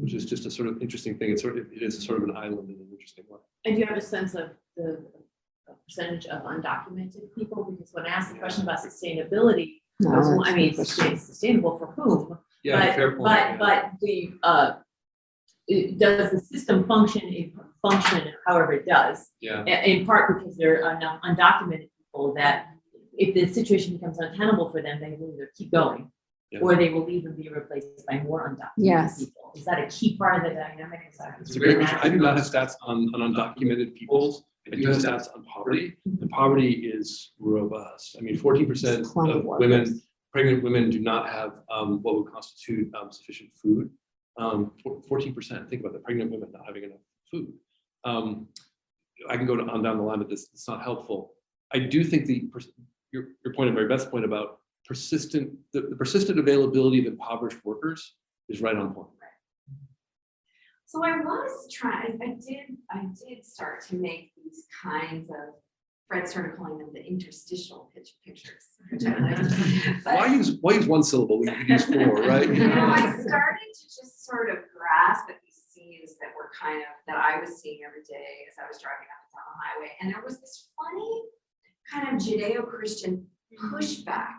which is just a sort of interesting thing. It's sort of, it is sort of an island in an interesting way. And do you have a sense of the percentage of undocumented people? Because when I asked the question about sustainability, No, I was- that's mean, good sustainable for whom? Yeah, But- fair point. But, but the, uh, it- does the system function, in- function however it does? Yeah, In part because there are enough undocumented people that if the situation becomes untenable for them, they will either keep going. Yeah. Or they will even be replaced by more undocumented Yes. people. Is that a key part of the dynamic? Is that- it's a great question. I do not have stats on, on undocumented peoples. I do have stats on poverty. And poverty is robust. I mean, fourteen percent of of women pregnant women do not have um, what would constitute um, sufficient food. Um, Fourteen percent, think about that, pregnant women not having enough food. Um, I can go to- on down the line, but this, it's not helpful. I do think the, your, your point, my best point about persistent, the the persistent availability of impoverished workers is right on point. So I was trying, I did, I did start to make these kinds of, Fred started calling them the interstitial pitch pictures. which I liked. But- Why use, why use one syllable when you could use four, right? You know, I started to just sort of grasp at these scenes that were kind of, that I was seeing every day as I was driving up and down the highway. And there was this funny kind of Judeo-Christian pushback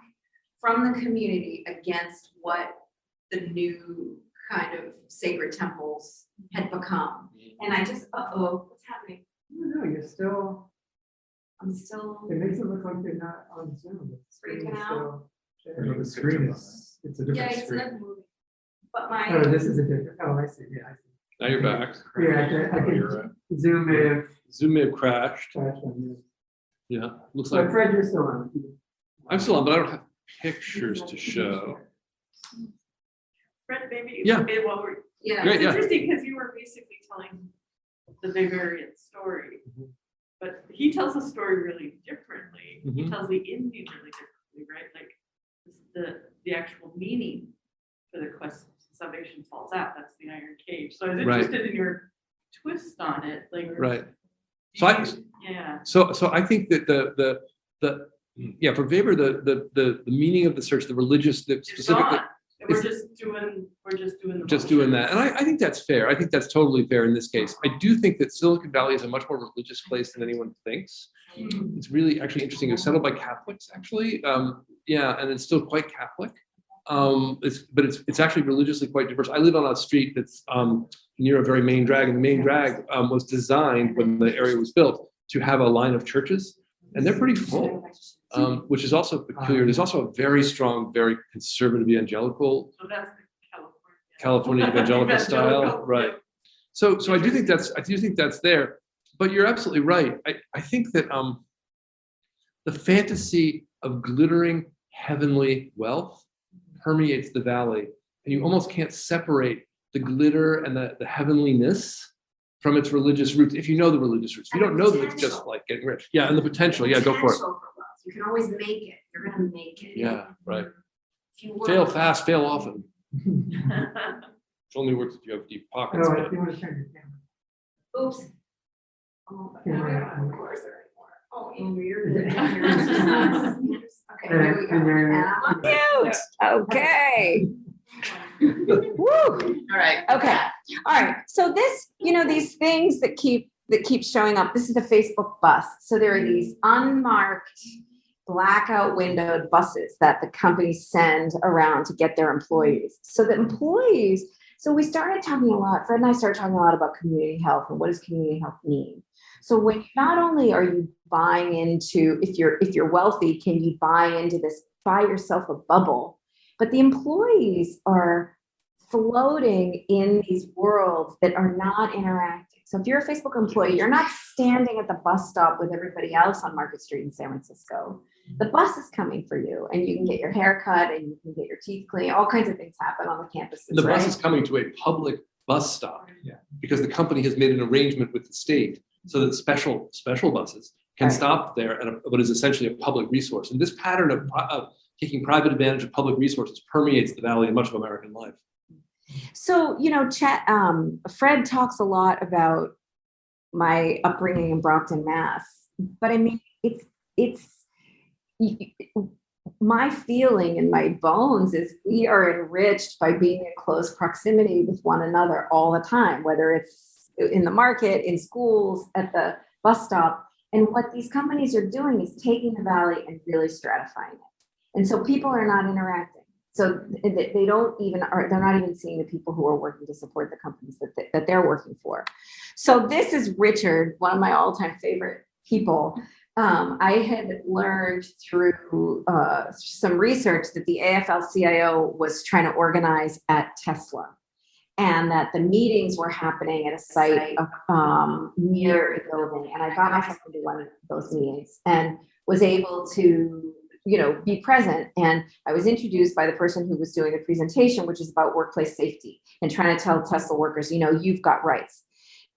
from the community against what the new kind of sacred temples had become. Mm-hmm. And I just, uh-oh, what's happening? No, you're still, I'm still, it makes it look like you're not on Zoom. The screen Freaking out. still. The screen is, it's a yeah, different it's screen. not moving. But my. Oh, this is a different, oh, I see, yeah, I see. Now you're back. Yeah, I can, I can zoom may have Zoom may have crashed. flashed on you. Yeah, looks So like, Fred, you're still on. I'm still on, but I don't have pictures to show. Fred, maybe, Yeah. maybe while we're, Yeah. Great, it's yeah. interesting because you were basically telling the Weberian story. Mhm. But he tells the story really differently. He Mhm. tells the ending really differently, right? Like the, the actual meaning for the quest of salvation falls out. That's the iron cage. So I was Right. interested in your twist on it, like. Right. So I, Yeah. so, so I think that the, the, the, yeah, for Weber, the, the, the, the meaning of the search, the religious, the It's specifically, We're just doing, we're just doing. the just doing that. And I, I think that's fair. I think that's totally fair in this case. I do think that Silicon Valley is a much more religious place than anyone thinks. Mm. It's really actually interesting. It was settled by Catholics, actually. Um, yeah, and it's still quite Catholic. Um, it's, but it's, it's actually religiously quite diverse. I live on a street that's, um, near a very main drag, and the main drag, um, was designed when the area was built to have a line of churches. and they're pretty full, um, which is also peculiar. There's also a very strong, very conservative evangelical So that's the California. California evangelical style, right? So, so I do think that's, I do think that's there, but you're absolutely right. I, I think that, um, the fantasy of glittering heavenly wealth permeates the valley, and you almost can't separate the glitter and the, the heavenliness from its religious roots, if you know the religious roots. If you don't know that it's just like getting rich. Yeah, and the potential, yeah, go for it. Potential wealth. You can always make it. You're gonna make it. Yeah, right. If you work- Fail fast, fail often. It only works if you have deep pockets. Oh, but- if you want to turn it down. Oops. Oh, but Yeah, right. don't have the cursor anymore. Oh, Andrew, you're good. Okay, here we go. And then- And ah, I'm on mute. Okay. Woo. All right. Okay, all right. So this, you know, these things that keep, that keep showing up, this is the Facebook bus. So there are these unmarked blackout windowed buses that the companies send around to get their employees. So the employees, so we started talking a lot, Fred and I started talking a lot about community health and what does community health mean? So when not only are you buying into, if you're, if you're wealthy, can you buy into this, buy yourself a bubble? But the employees are floating in these worlds that are not interacting. So if you're a Facebook employee, you're not standing at the bus stop with everybody else on Market Street in San Francisco. The bus is coming for you and you can get your hair cut and you can get your teeth cleaned. All kinds of things happen on the campuses, The bus is coming to a public bus stop. Because the company has made an arrangement with the state so that special, special buses can Right. stop there at a- what is essentially a public resource. And this pattern of, of taking private advantage of public resources permeates the valley and much of American life. So, you know, Chet, um, Fred talks a lot about my upbringing in Brockton, Mass. But I mean, it's, it's, y- y- my feeling in my bones is we are enriched by being in close proximity with one another all the time, whether it's in the market, in schools, at the bus stop. And what these companies are doing is taking the valley and really stratifying it. And so people are not interacting. So they, don't even, are they're not even seeing the people who are working to support the companies that, they- that they're working for. So this is Richard, one of my all-time favorite people. Um, I had learned through uh, some research that the AFL-CIO was trying to organize at Tesla. And that the meetings were happening at a site um, near a building. And I got myself into one of those meetings and was able to, you know, be present. And I was introduced by the person who was doing the presentation, which is about workplace safety and trying to tell Tesla workers, you know, you've got rights.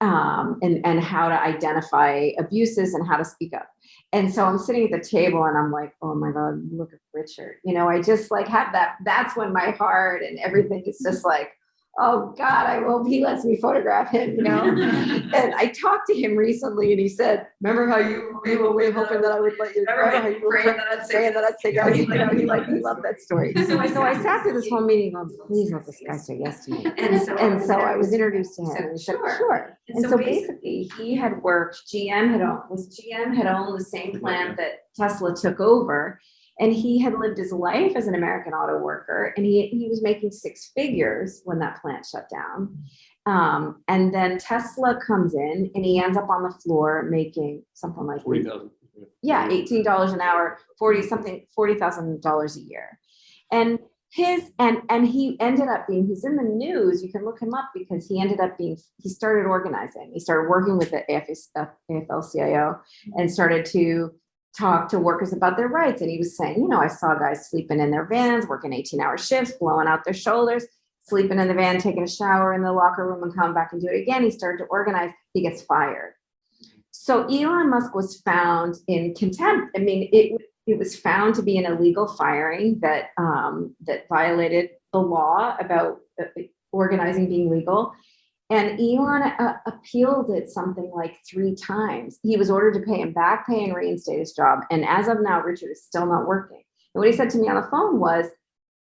Um, and, and how to identify abuses and how to speak up. And so I'm sitting at the table and I'm like, oh my God, look at Richard. You know, I just like have that, that's when my heart and everything is just like, oh God, I hope he lets me photograph him, you know? and I talked to him recently and he said, remember how you, you were way hoping that I would let you, remember how you were Praying that I'd say praying that I'd say, yes, you know, he like, he loved that story. So I, so I sat through this whole meeting going, please let this guy say yes to me. And so. And so I was introduced to him So, and he said, sure. sure. And And so so basically- basically, he had worked, GM had owned, was GM had owned the same plant that Tesla took over. And he had lived his life as an American auto worker and he, he was making six figures when that plant shut down. Um, and then Tesla comes in and he ends up on the floor making something like Forty thousand. yeah, eighteen dollars an hour, forty something, forty thousand dollars a year. And his and and he ended up being he's in the news. You can look him up because he ended up being he started organizing. He started working with the AFL-CIO and started to talk to workers about their rights. And he was saying, you know, I saw guys sleeping in their vans, working 18 hour shifts, blowing out their shoulders, sleeping in the van, taking a shower in the locker room and coming back and do it again. He started to organize. He gets fired. So Elon Musk was found in contempt. I mean, it it was found to be an illegal firing that um, that violated the law about uh, organizing being legal. And Elon uh, appealed it something like three times. He was ordered to pay him back pay and reinstate his job. And as of now, Richard is still not working. And what he said to me on the phone was,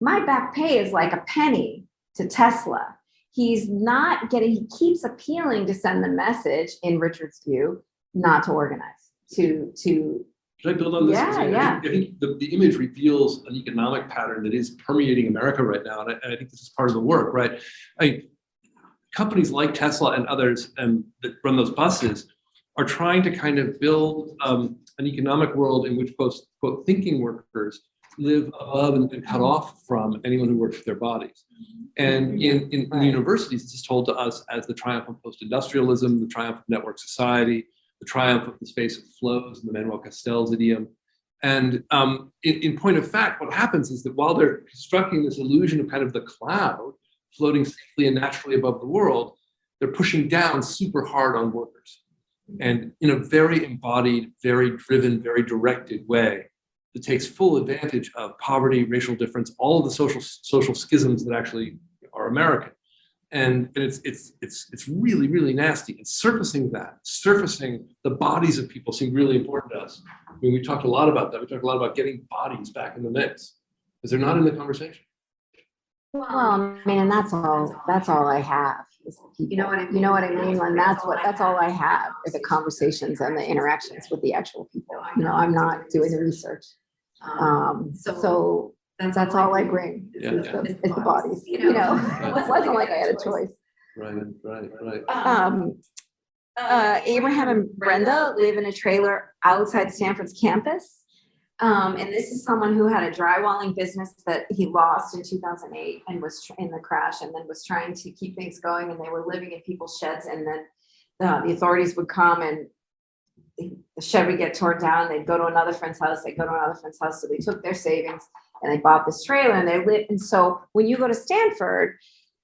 "My back pay is like a penny to Tesla." He's not getting. He keeps appealing to send the message, in Richard's view, not to organize, to to Should I build on this? Yeah, I- yeah. think- I think the, the image reveals an economic pattern that is permeating America right now, and I, and I think this is part of the work, right? I, companies like Tesla and others um, that run those buses, are trying to kind of build um, an economic world in which quote, quote thinking workers live above and, and cut off from anyone who works with their bodies. And in, in, in universities, this is told to us as the triumph of post-industrialism, the triumph of network society, the triumph of the space of flows, the Manuel Castells idiom. And um, in, in point of fact, what happens is that while they're constructing this illusion of kind of the cloud floating safely and naturally above the world, they're pushing down super hard on workers. And in a very embodied, very driven, very directed way that takes full advantage of poverty, racial difference, all of the social social schisms that actually are American. And, and it's it's it's it's really, really nasty. And surfacing that, surfacing the bodies of people seem really important to us. I mean, we talked a lot about that. We talked a lot about getting bodies back in the mix because they're not in the conversation. Well, I mean, and that's all, that's all I have. is You know what I people. You know what I mean? mean? And that's what, that's all I have, are the conversations and the interactions with the actual people. You know, I'm not doing the research. Um, so that's all I bring, Yeah, is yeah. the, is the bodies, you know? It wasn't like I had a choice. Right, right, right. Um, uh, Abraham and Brenda live in a trailer outside Stanford's campus. Um, and this is someone who had a drywalling business that he lost in two thousand eight and was in the crash and then was trying to keep things going and they were living in people's sheds and then uh, the authorities would come and the shed would get torn down, they'd go to another friend's house, they'd go to another friend's house, so they took their savings and they bought this trailer and they lived, and so when you go to Stanford,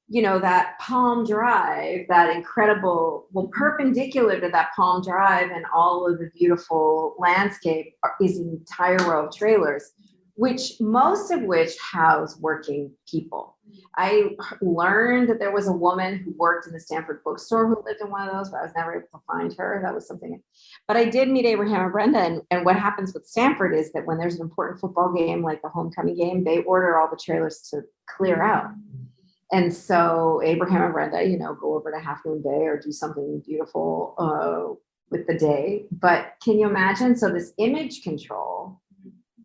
you know, that Palm Drive, that incredible, well, perpendicular to that Palm Drive and all of the beautiful landscape is an entire row of trailers, which most of which house working people. I learned that there was a woman who worked in the Stanford bookstore who lived in one of those, but I was never able to find her. That was something. But I did meet Abraham and Brenda, and, and what happens with Stanford is that when there's an important football game, like the homecoming game, they order all the trailers to clear out. And so Abraham and Brenda, you know, go over to Half Moon Bay or do something beautiful uh, with the day. But can you imagine? So this image control,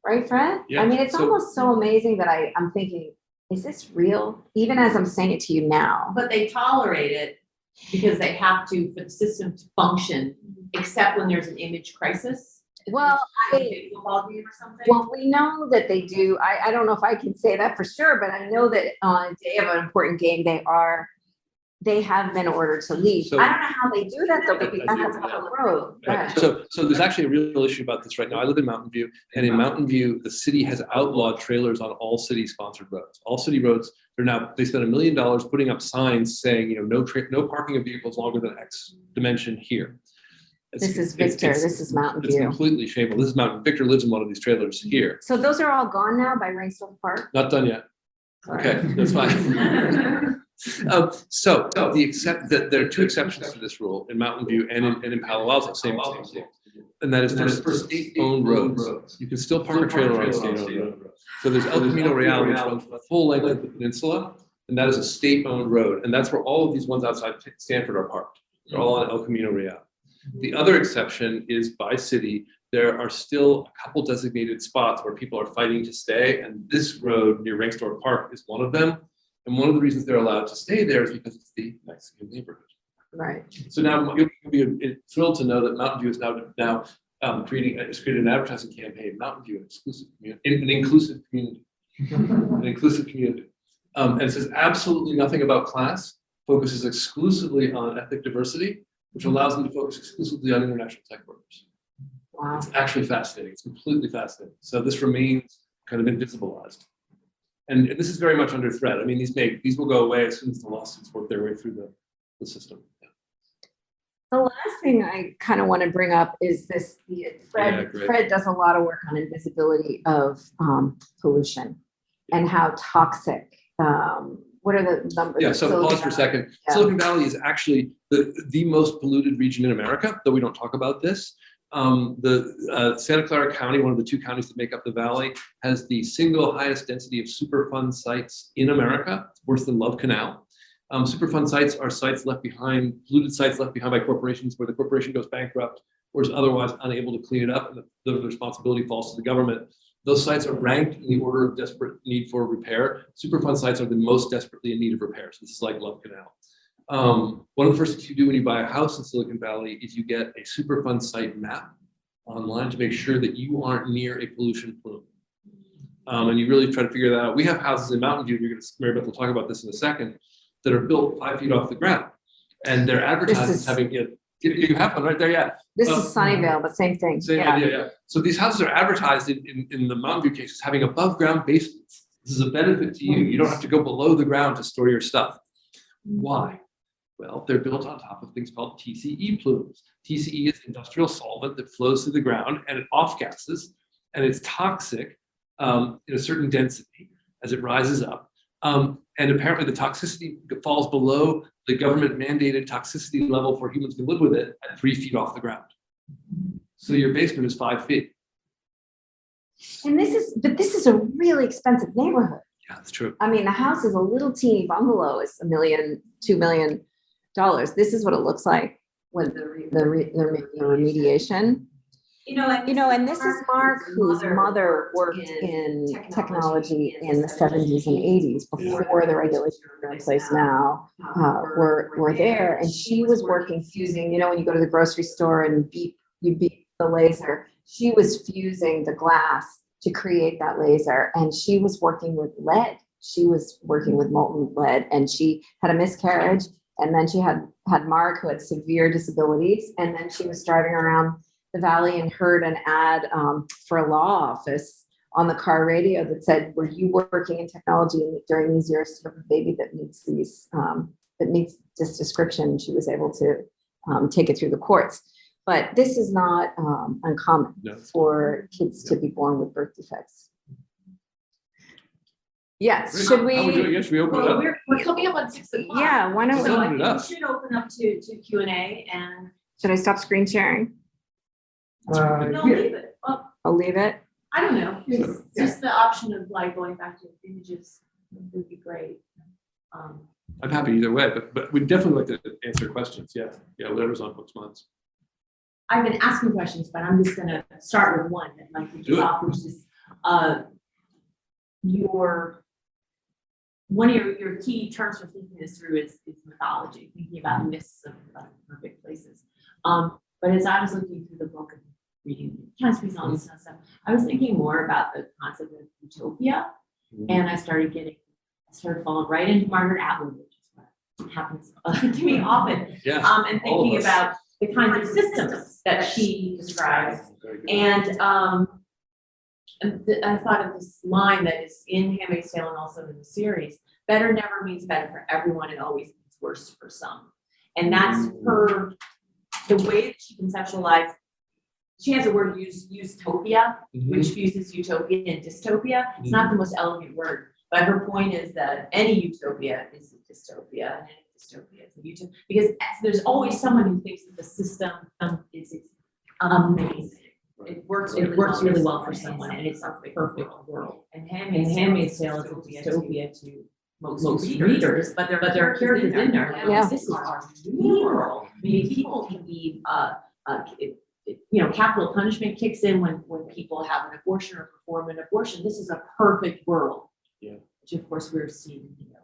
right, Fred? Yeah, I mean, it's so- almost so amazing that I, I'm thinking, is this real? Even as I'm saying it to you now. But they tolerate it because they have to, for the system to function, except when there's an image crisis. Well, I, a Football game or something. well, we know that they do. I, I don't know if I can say that for sure, but I know that on a day of an important game, they are, they have been ordered to leave. So- I don't know how they do that though, because that's a public road. Right. So, so there's actually a real issue about this right now. I live in Mountain View, and in Mountain View, the city has outlawed trailers on all city-sponsored roads. All city roads, they're now, they spent a million dollars putting up signs saying, you know, no tra, no parking of vehicles longer than X dimension here. It's- This is it's- Victor, it's- this is Mountain It's View. completely shameful. This is Mountain, Victor lives in one of these trailers here. So those are all gone now by Rengstorff Park? Not done yet. Okay, that's fine. Um, so, so the except, that there are two exceptions to this rule in Mountain View and in, and in Palo Alto, same, same, same. And that is for for state-owned roads. You can still park a trailer on a state-owned road. So there's El Camino Real, which runs the full length of the peninsula, and that is a state-owned road. And that's where all of these ones outside Stanford are parked. They're all on El Camino Real. The other exception is by city, there are still a couple designated spots where people are fighting to stay, and this road near Rengstorff Park is one of them. And one of the reasons they're allowed to stay there is because it's the Mexican neighborhood. Right. So now you'll be thrilled to know that Mountain View is now, now um, creating, has created an advertising campaign, Mountain View, an exclusive community, an inclusive community. An inclusive community. Um, and it says absolutely nothing about class, focuses exclusively on ethnic diversity, which allows them to focus exclusively on international tech workers. Wow. It's actually fascinating. It's completely fascinating. So this remains kind of invisibilized. And this is very much under threat. I mean, these may, these will go away as soon as the lawsuits work their way through the, the system. The last thing I kind of want to bring up is this, the- Fred, great. Fred does a lot of work on invisibility of um, pollution and how toxic, um, what are the numbers? Yeah, so Silicon pause for a second. Yeah. Silicon Valley is actually the, the most polluted region in America, though we don't talk about this. Um, the uh, Santa Clara County, one of the two counties that make up the valley, has the single highest density of Superfund sites in America, worse than Love Canal. Um, Superfund sites are sites left behind, polluted sites left behind by corporations where the corporation goes bankrupt or is otherwise unable to clean it up, and the, the responsibility falls to the government. Those sites are ranked in the order of desperate need for repair. Superfund sites are the most desperately in need of repair. So this is like Love Canal. Um, one of the first things you do when you buy a house in Silicon Valley is you get a Superfund site map online to make sure that you aren't near a pollution plume. Um, and you really try to figure that out. We have houses in Mountain View, and you're gonna, Mary Beth will talk about this in a second, that are built five feet off the ground. And they're advertised as having, you, know, you have one right there, yeah. This is Sunnyvale, but same thing. Same Yeah. idea, yeah. So these houses are advertised in, in, in the Mountain View cases, having above ground basements. This is a benefit to you. You don't have to go below the ground to store your stuff. Why? Well, they're built on top of things called TCE plumes. TCE is industrial solvent that flows through the ground and it off gases and it's toxic um, in a certain density as it rises up. Um, and apparently the toxicity falls below the government mandated toxicity level for humans to live with it at three feet off the ground. So your basement is five feet. And this is, but this is a really expensive neighborhood. Yeah, that's true. I mean, the house is a little teeny bungalow is a million, two million dollars. This is what it looks like with the, re- the, re- the the remediation. You know, and You know, and this is Mark, whose mother worked in technology in the seventies and eighties before the regulations in place now. Uh, were, were there and she was working fusing, you know, when you go to the grocery store and beep, you beep the laser. She was fusing the glass to create that laser and she was working with lead. She was working with molten lead and she had a miscarriage. And then she had, had Mark who had severe disabilities. And then she was driving around the valley and heard an ad um, for a law office on the car radio that said, were you working in technology during these years to have a baby that meets these, um, that meets this description? She was able to um, take it through the courts. But this is not um, uncommon No. for kids to be born with birth defects. Yes, should we doing? we? Yeah, should we open it Well, up? we're, we're coming up on six o'clock. Yeah, why don't So I Open it think we should open up to, to Q and A and, Should I stop screen sharing? Uh, no, yeah. leave it. Well, I'll leave it. I don't know, just, just the option of like going back to images would be great. Um, I'm happy either way, but, but we'd definitely like to answer questions. Yeah, yeah, whatever's on folks' minds. I've been asking questions, but I'm just gonna start with one that might be Do it. off, which is, uh, your, one of your, your key terms for thinking this through is, is mythology, thinking about myths of of perfect places. Um, but as I was looking through the book and reading, trying to speak on this kind stuff, I was thinking more about the concept of utopia. And I started getting, I started falling right into Margaret Atwood, which is what happens to me often. Yeah. Um, and thinking about the kinds of systems that she describes. And, um, I thought of this line that is in Handmaid's Tale and also in the series, better never means better for everyone, it always means worse for some. And that's her, the way that she conceptualized, she has a word used, ustopia, Mhm. which fuses utopia and dystopia. It's not the most elegant word, but her point is that any utopia is a dystopia and any dystopia is a utopia. Because there's always someone who thinks that the system um, is amazing. It works, it works really well for someone and it's a perfect world. And Handmaid's, Handmaid's Tale is a dystopia to most readers, but there, but there are characters in there. and Yeah. This is our new world. I mean, people can be, uh, uh, it- it- you know, capital punishment kicks in when, when people have an abortion or perform an abortion. This is a perfect world. Yeah. Which of course we're seeing, you know,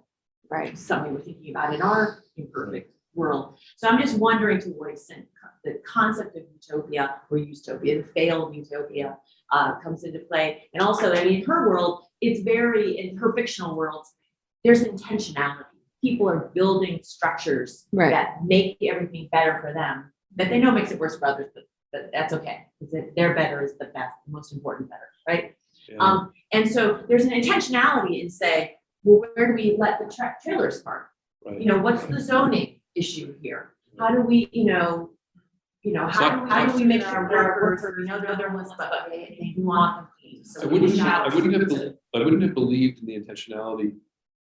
Right. something we're thinking about in our imperfect world. So I'm just wondering to what extent the concept of utopia or utopia, the failed utopia, uh, comes into play. And also, I mean, in her world, it's very, in her fictional worlds, there's intentionality. People are building structures Right. that make everything better for them, that they know makes it worse for others, but, but that's okay. Because their better is the best, most important better, right? Yeah. Um, and so there's an intentionality in say, well, where do we let the tra- trailers park? Right. You know, what's the zoning issue here? How do we, you know, you know, how do, we- how do we make sure workers, you know, the ones, but they, they want them so. I wouldn't, I wouldn't have, I wouldn't have believed in the intentionality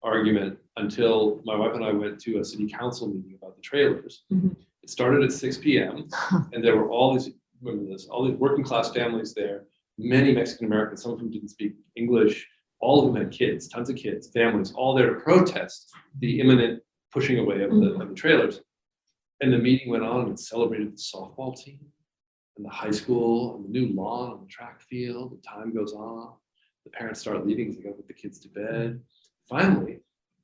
argument until my wife and I went to a city council meeting about the trailers. Mhm. It started at six P M and there were all these, this, all these working class families there, many Mexican Americans, some of whom didn't speak English, all of them had kids, tons of kids, families, all there to protest the imminent pushing away of the, of the mm-hmm. trailers. And the meeting went on and celebrated the softball team and the high school and the new lawn and the track field. The time goes on. The parents start leaving as they go put the kids to bed. Finally,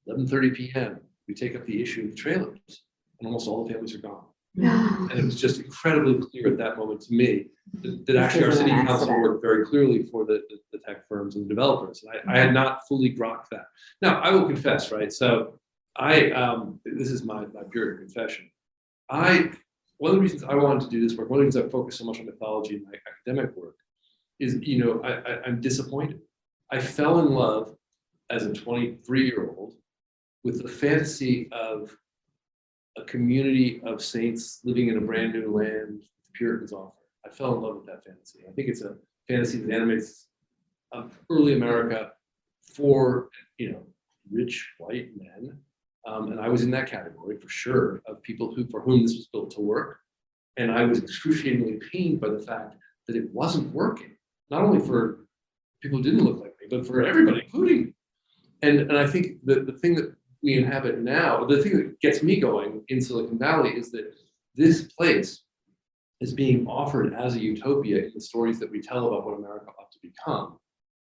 eleven thirty PM, we take up the issue of the trailers, and almost all the families are gone. Yeah. And it was just incredibly clear at that moment to me that, that actually our city council worked very clearly for the, the- the tech firms and the developers. And I, I had not fully grokked that. Now, I will confess, right? So I, um, this is my, my pure confession. I, one of the reasons I wanted to do this work, one of the reasons I focus so much on mythology in my academic work is, you know, I, I, I'm disappointed. I fell in love as a 23 year old with the fantasy of a community of saints living in a brand new land the Puritans offer. I fell in love with that fantasy. I think it's a fantasy that animates um, early America for, you know, rich white men. Um, and I was in that category for sure of people who, for whom this was built to work. And I was excruciatingly pained by the fact that it wasn't working, not only for people who didn't look like me, but for everybody, including me. And, and I think that the thing that we inhabit now, the thing that gets me going in Silicon Valley is that this place is being offered as a utopia in the stories that we tell about what America ought to become.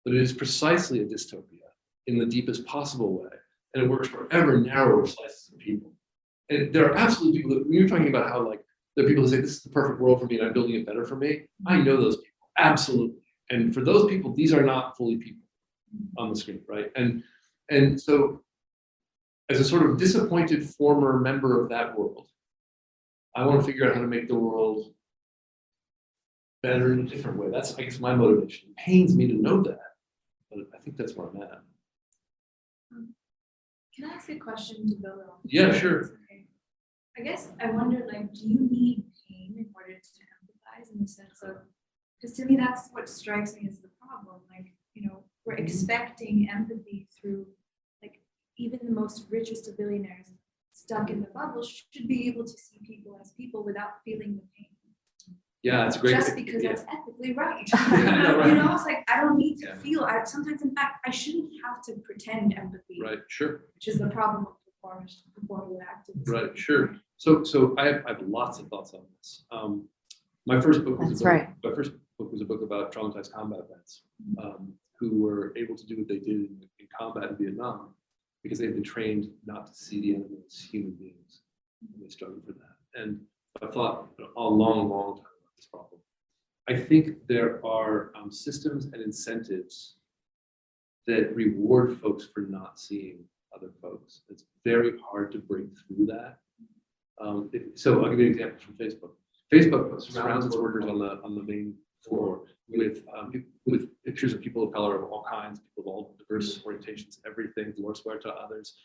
But it is precisely a dystopia in the deepest possible way. And it works for ever narrower slices of people. And there are absolutely people that, when you're talking about how like, there are people who say, this is the perfect world for me and I'm building it better for me. I know those people, absolutely. And for those people, these are not fully people on the screen, right? And, and so as a sort of disappointed former member of that world, I want to figure out how to make the world better in a different way. That's, I guess, my motivation. It pains me to know that, but I think that's where I'm at. Can I ask a question to build on? Yeah, sure. Okay. I guess I wonder, like, do you need pain in order to empathize in the sense of, because to me, that's what strikes me as the problem, like, you know, we're Mm-hmm. expecting empathy through, even the most richest of billionaires stuck in the bubble should be able to see people as people without feeling the pain. Yeah, it's great. Just because yeah. that's ethically right. I know, right. You know, it's like, I don't need to Yeah. feel, I, sometimes in fact, I shouldn't have to pretend empathy Right, sure, which is the problem of performance, performative activism. right, sure. So, so I have, I have lots of thoughts on this. Um, my first book was That's a book, right. my first book was a book about traumatized combat vets, um, who were able to do what they did in, in combat in Vietnam because they had been trained not to see the enemy as human beings. And they struggled for that. And I thought a long, long time about this problem. I think there are um, systems and incentives that reward folks for not seeing other folks. It's very hard to break through that. Um, it- so I'll give you an example from Facebook. Facebook surrounds its workers on the on the main floor with um, with pictures of people of color of all kinds, people of all diverse orientations, everything, Dolores Huerta, others.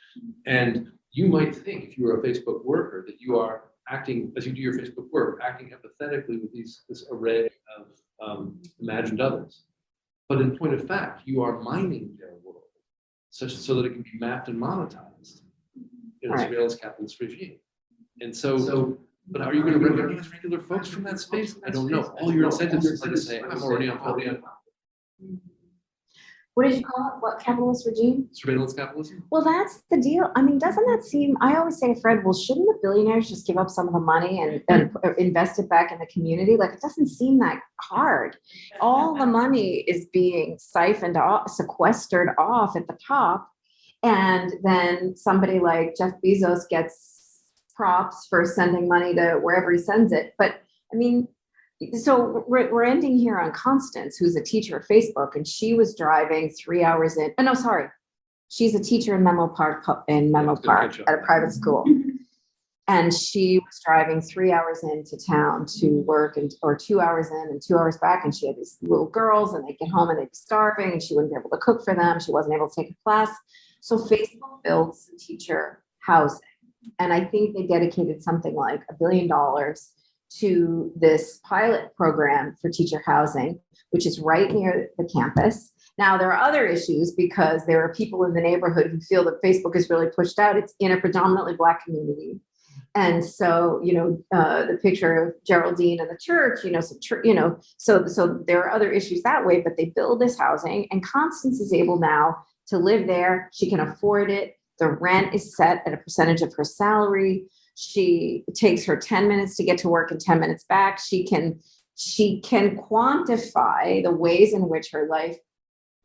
And you might think, if you were a Facebook worker, that you are acting as you do your Facebook work, acting empathetically with these this array of um, imagined others. But in point of fact, you are mining their world such so that it can be mapped and monetized in a Right. surveillance capitalist regime. And so, so, but how are you going to recognize regular folks from that space? I don't know. All your incentives is to say, I'm already on public What did you call it? What capitalist regime? surveillance capitalism. Well, that's the deal. I mean, doesn't that seem, I always say Fred, well, shouldn't the billionaires just give up some of the money and, and invest it back in the community? Like, it doesn't seem that hard. All the money is being siphoned off, sequestered off at the top. And then somebody like Jeff Bezos gets props for sending money to wherever he sends it. But I mean, so we're, we're ending here on Constance, who's a teacher at Facebook, and she was driving three hours in, oh, no, sorry. She's a teacher in Menlo Park, in Menlo good Park at a private school. And she was driving three hours into town to work and, or two hours in and two hours back. And she had these little girls and they'd get home and they'd be starving and she wouldn't be able to cook for them. She wasn't able to take a class. So Facebook builds a teacher housing. And I think they dedicated something like a billion dollars to this pilot program for teacher housing, which is right near the campus. Now, there are other issues because there are people in the neighborhood who feel that Facebook is really pushed out. It's in a predominantly Black community. And so, you know, uh, the picture of Geraldine and the church, you know, so, you know, so, so there are other issues that way, but they build this housing and Constance is able now to live there. She can afford it. The rent is set at a percentage of her salary. She takes her 10 minutes to get to work and 10 minutes back. She can, she can quantify the ways in which her life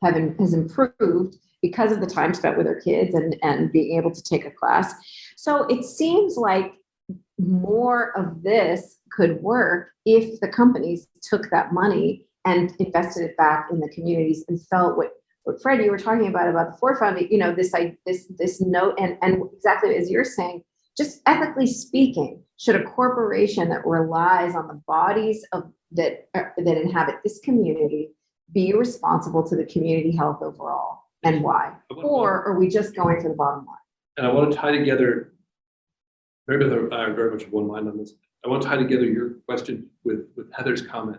have, im- has improved because of the time spent with her kids and, and being able to take a class. So it seems like more of this could work if the companies took that money and invested it back in the communities and felt what, what Fred, you were talking about, about the Ford Foundation, you know, this, like, this, this note, and, and exactly as you're saying, just ethically speaking, should a corporation that relies on the bodies of, that, uh, that inhabit this community be responsible to the community health overall, and why? Or are we just going for the bottom line? And I want to tie together, very very much one mind on this. I want to tie together your question with, with Heather's comment.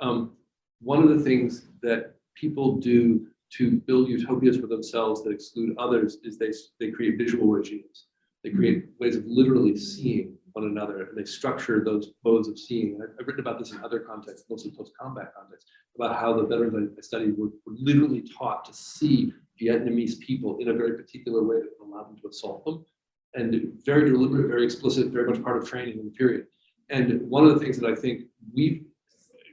Um, one of the things that people do to build utopias for themselves that exclude others is they, they create visual regimes. They create ways of literally seeing one another and they structure those modes of seeing. I've- I've written about this in other contexts, mostly post-combat contexts, about how the veterans I- studied were, were literally taught to see Vietnamese people in a very particular way that would allow them to assault them. And very deliberate, very explicit, very much part of training in the period. And one of the things that I think we've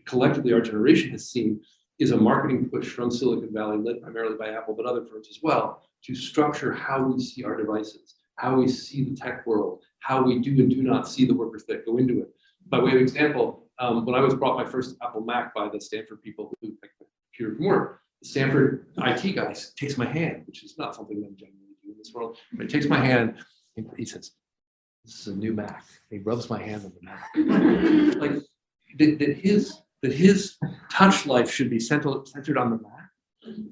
collectively, our generation has seen is a marketing push from Silicon Valley, led primarily by Apple, but other firms as well, to structure how we see our devices, how we see the tech world, how we do and do not see the workers that go into it. By way of example, um, when I was brought my first Apple Mac by the Stanford people who like the computer from work, the Stanford IT guy takes my hand, which is not something that generally do in this world, but he takes my hand and he says, this is a new Mac. He rubs my hand on the Mac. Like that, that his that his touch life should be centered centered on the Mac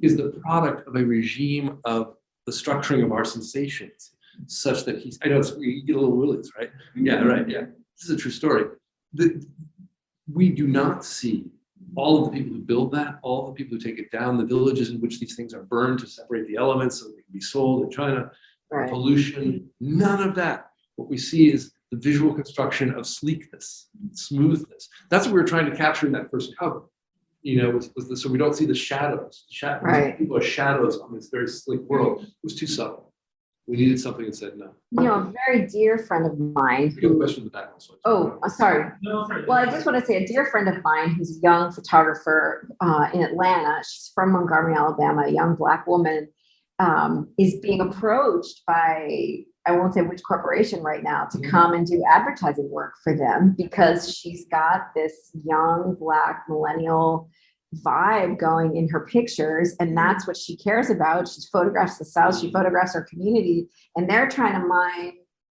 is the product of a regime of the structuring of our sensations, such that he's. I know it's, you get a little willies, right? Yeah, right. Yeah, this is a true story. The, we do not see all of the people who build that, all the people who take it down, the villages in which these things are burned to separate the elements so they can be sold in China, Right. pollution, none of that. What we see is the visual construction of sleekness, smoothness. That's what we were trying to capture in that first cover. You know, was, was the, so we don't see the shadows. Shadows. Right. People are shadows on this very slick world. It was too subtle. We needed something that said no. You know, a very dear friend of mine You a who, question in the back also. oh, uh, sorry. Well, I just want to say a dear friend of mine who's a young photographer uh, in Atlanta. She's from Montgomery, Alabama, a young black woman, um, is being approached by I won't say which corporation right now to Mhm. come and do advertising work for them because she's got this young black millennial vibe going in her pictures and that's what she cares about. She photographs the South, she photographs her community, and they're trying to mine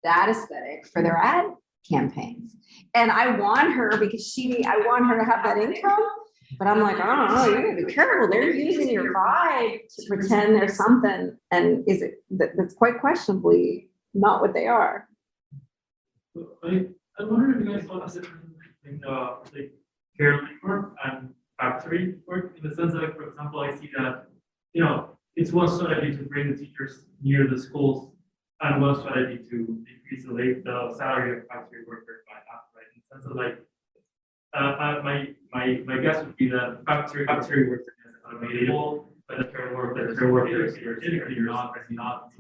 that aesthetic for their ad campaigns. And I want her because she, I want her to have that income. But I'm like, oh, don't know, you gotta be careful. They're using your vibe to pretend there's something. And is it, that, that's quite questionably not what they are. I, I wonder if you guys the difference between, uh, like, careline work and factory work, in the sense that, like, for example, I see that, you know, it's one strategy to bring the teachers near the schools, and one strategy to decrease the the salary of factory workers by half, right? In the sense of like, uh, uh, my, my, my guess would be that factory, factory workers are available, but the care work, the care workers, you're typically not, not.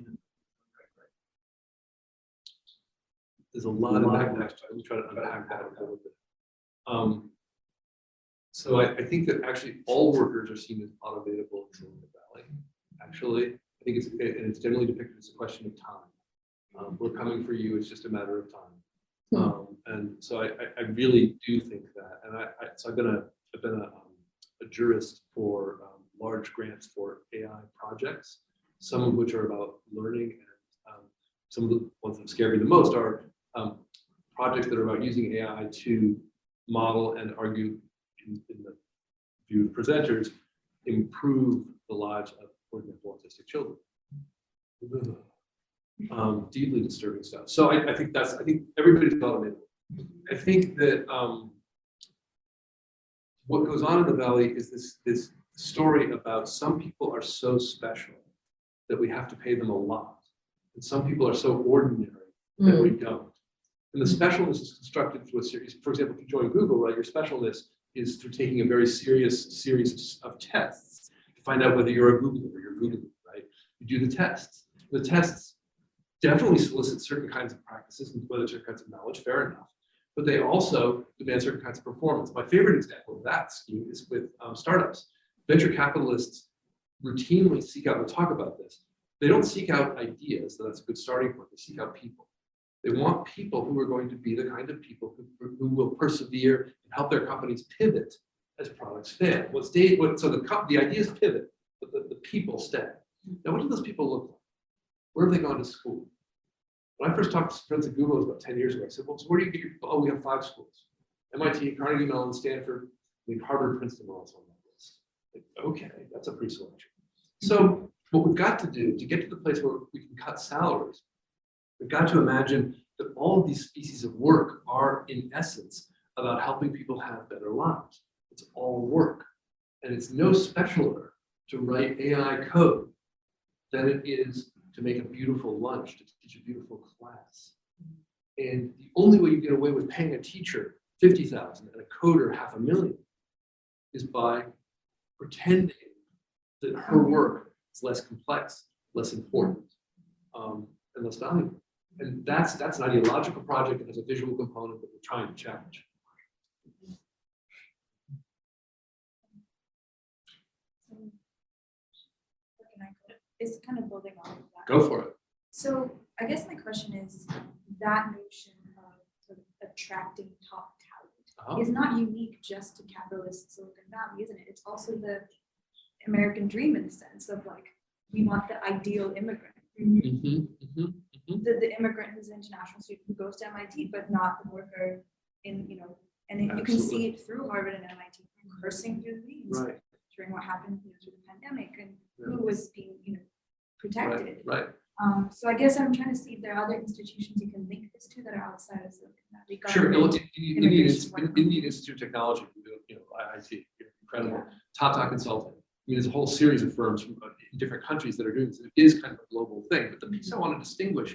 There's a lot of. Let me try to unpack that a little bit. Um, so I, I think that actually all workers are seen as unavailable in Silicon Valley. Actually, I think it's, and it's generally depicted as a question of time. Um, we're coming for you, it's just a matter of time. Hmm. Um, and so I, I, I really do think that, and I, I, so I've been a, I've been a, um, a jurist for, um, large grants for AI projects, some of which are about learning and, um, some of the ones that scare me the most are um, projects that are about using AI to model and argue in, in the view of presenters, improve the lives of, for example, autistic children. Um, deeply disturbing stuff. So I, I think that's, I think everybody's it. I think that um, what goes on in the valley is this, this story about some people are so special that we have to pay them a lot. And some people are so ordinary that we don't. And the specialness is constructed through a series, for example, if you join Google, right, your specialness is through taking a very serious series of tests to find out whether you're a Googler or you're Googling, right? You do the tests. The tests definitely solicit certain kinds of practices and whether certain kinds of knowledge, fair enough. But they also demand certain kinds of performance. My favorite example of that scheme is with um, startups. Venture capitalists routinely seek out, we'll talk about this, they don't seek out ideas, that's a good starting point, they seek out people. They want people who are going to be the kind of people who, who will persevere and help their companies pivot as products fail. What so the, the ideas pivot, but the, the people stay. Now, what do those people look like? Where have they gone to school? When I first talked to friends at Google it was about ten years ago, I said, well, so where do you get your, oh, we have five schools. MIT, Carnegie Mellon, Stanford, I think Harvard, Princeton are also on that list. Like, Okay, that's a pre-selection. So what we've got to do to get to the place where we can cut salaries, we've got to imagine that all of these species of work are in essence about helping people have better lives. It's all work. And it's no specialer to write AI code than it is to make a beautiful lunch, to teach a beautiful class. And the only way you get away with paying a teacher fifty thousand and a coder half a million is by pretending that her work is less complex, less important, um, and less valuable. And that's, that's an ideological project that has a visual component that we're trying to challenge. Go- It's kind of building on that. Go for it. So I guess my question is, that notion of sort of attracting top Uh-huh. talent is not unique just to capitalist Silicon Valley, isn't it? It's also the American dream in the sense of like, we want the ideal immigrant. Mhm, mhm. The, the immigrant who's an international student who goes to MIT, but not the worker in, you know, and it- you can see it through Harvard and MIT cursing through the leaves Right, during what happened you know, through the pandemic and Yeah. who was being, you know, protected. right. Um, so I guess I'm trying to see if there are other institutions you can link this to that are outside of Silicon Valley. Sure, no, Indian, Indian Institute- of Technology, you know, IIT, incredible. Tata Consulting. I mean, there's a whole series of firms from uh, in different countries that are doing this. It is kind of a global thing, but the piece I want to distinguish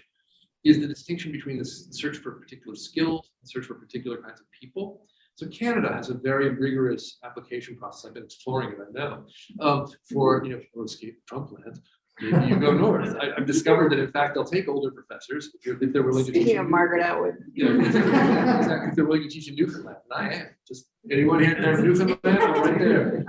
is the distinction between the search for particular skills, and search for particular kinds of people. So Canada has a very rigorous application process. I've been exploring it, I know, um, for, you know, if you escape Trump land, maybe you go north. I, I've discovered that in fact, they'll take older professors if you're, if they're willing to. teach Speaking of Margaret Atwood. you know, exactly, if they're willing to teach in Newfoundland, and I am, just, anyone here from Newfoundland, I'm right there.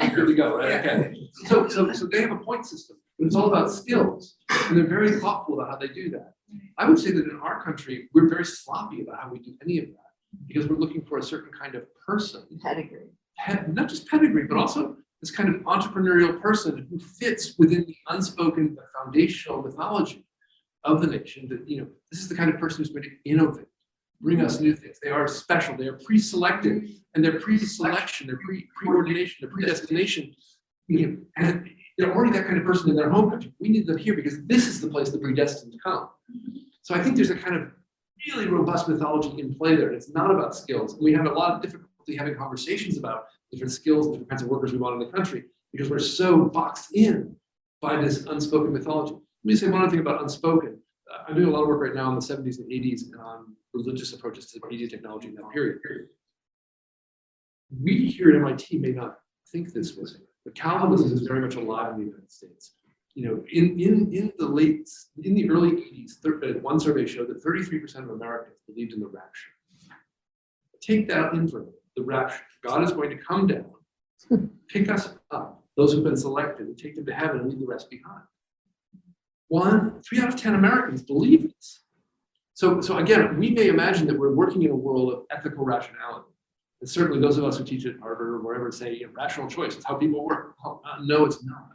Here we go, right, okay. So, so, so they have a point system, but it's all about skills, and they're very thoughtful about how they do that. I would say that in our country, we're very sloppy about how we do any of that, because we're looking for a certain kind of person, Pedigree. pe- not just pedigree, but also this kind of entrepreneurial person who fits within the unspoken, the foundational mythology of the nation, that, you know, this is the kind of person who's going to innovate, bring us new things. They are special, they are pre-selected, and their pre-selection, their pre, preordination, their predestination, you know, and they're already that kind of person in their home country. We need them here because this is the place the predestined to come. So I think there's a kind of really robust mythology in play there. It's not about skills. We have a lot of difficulty having conversations about different skills, different kinds of workers we want in the country, because we're so boxed in by this unspoken mythology. Let me say one other thing about unspoken. Uh, I'm doing a lot of work right now in the 70s and 80s on religious approaches to media technology in that period. We here at MIT may not think this way, but Calvinism is very much alive in the United States. You know, in, in, in the late, in the early 80s, thir- uh, one survey showed that 33% of Americans believed in the rapture. Take that in for the rapture. God is going to come down, pick us up, those who've been selected, and take them to heaven and leave the rest behind. One, three out of 10 Americans believe this. So, so again, we may imagine that we're working in a world of ethical rationality. And certainly those of us who teach at Harvard or wherever say you know, rational choice is how people work. Well, uh, no, it's not.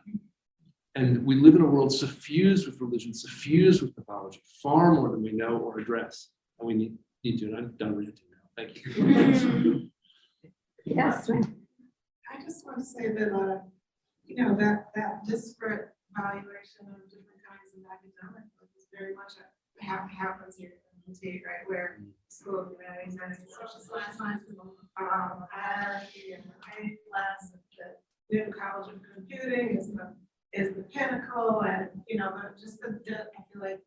And we live in a world suffused with religion, suffused with mythology, far more than we know or address. And we need, need to, and I'm done ranting now. Thank you. Yes. I just want to say that, uh, you know, that, that disparate valuation of different kinds of academic work is very much a, hap- happens here in MIT, right, where school of humanities and social science, sciences, um, hierarchy and writing class, and the new college of computing is the, is the pinnacle, and, you know, but just the, the- I feel like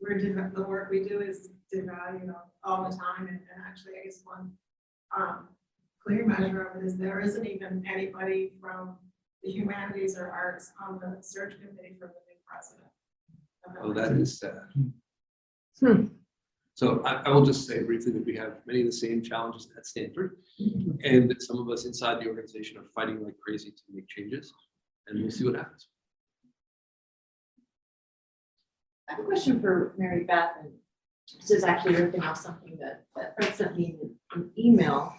we're, dev- the work we do is devalued all- all the time, and, and actually, I guess one, um, clear measure of it is there isn't even anybody from the humanities or arts on the search committee for the new president. Oh, that is sad. Hmm. So I, I will just say briefly that we have many of the same challenges at Stanford. And that some of us inside the organization are fighting like crazy to make changes. and we'll see what happens. I have a question for Mary Beth, and this is actually ripping off something that, that Fred sent me in an email,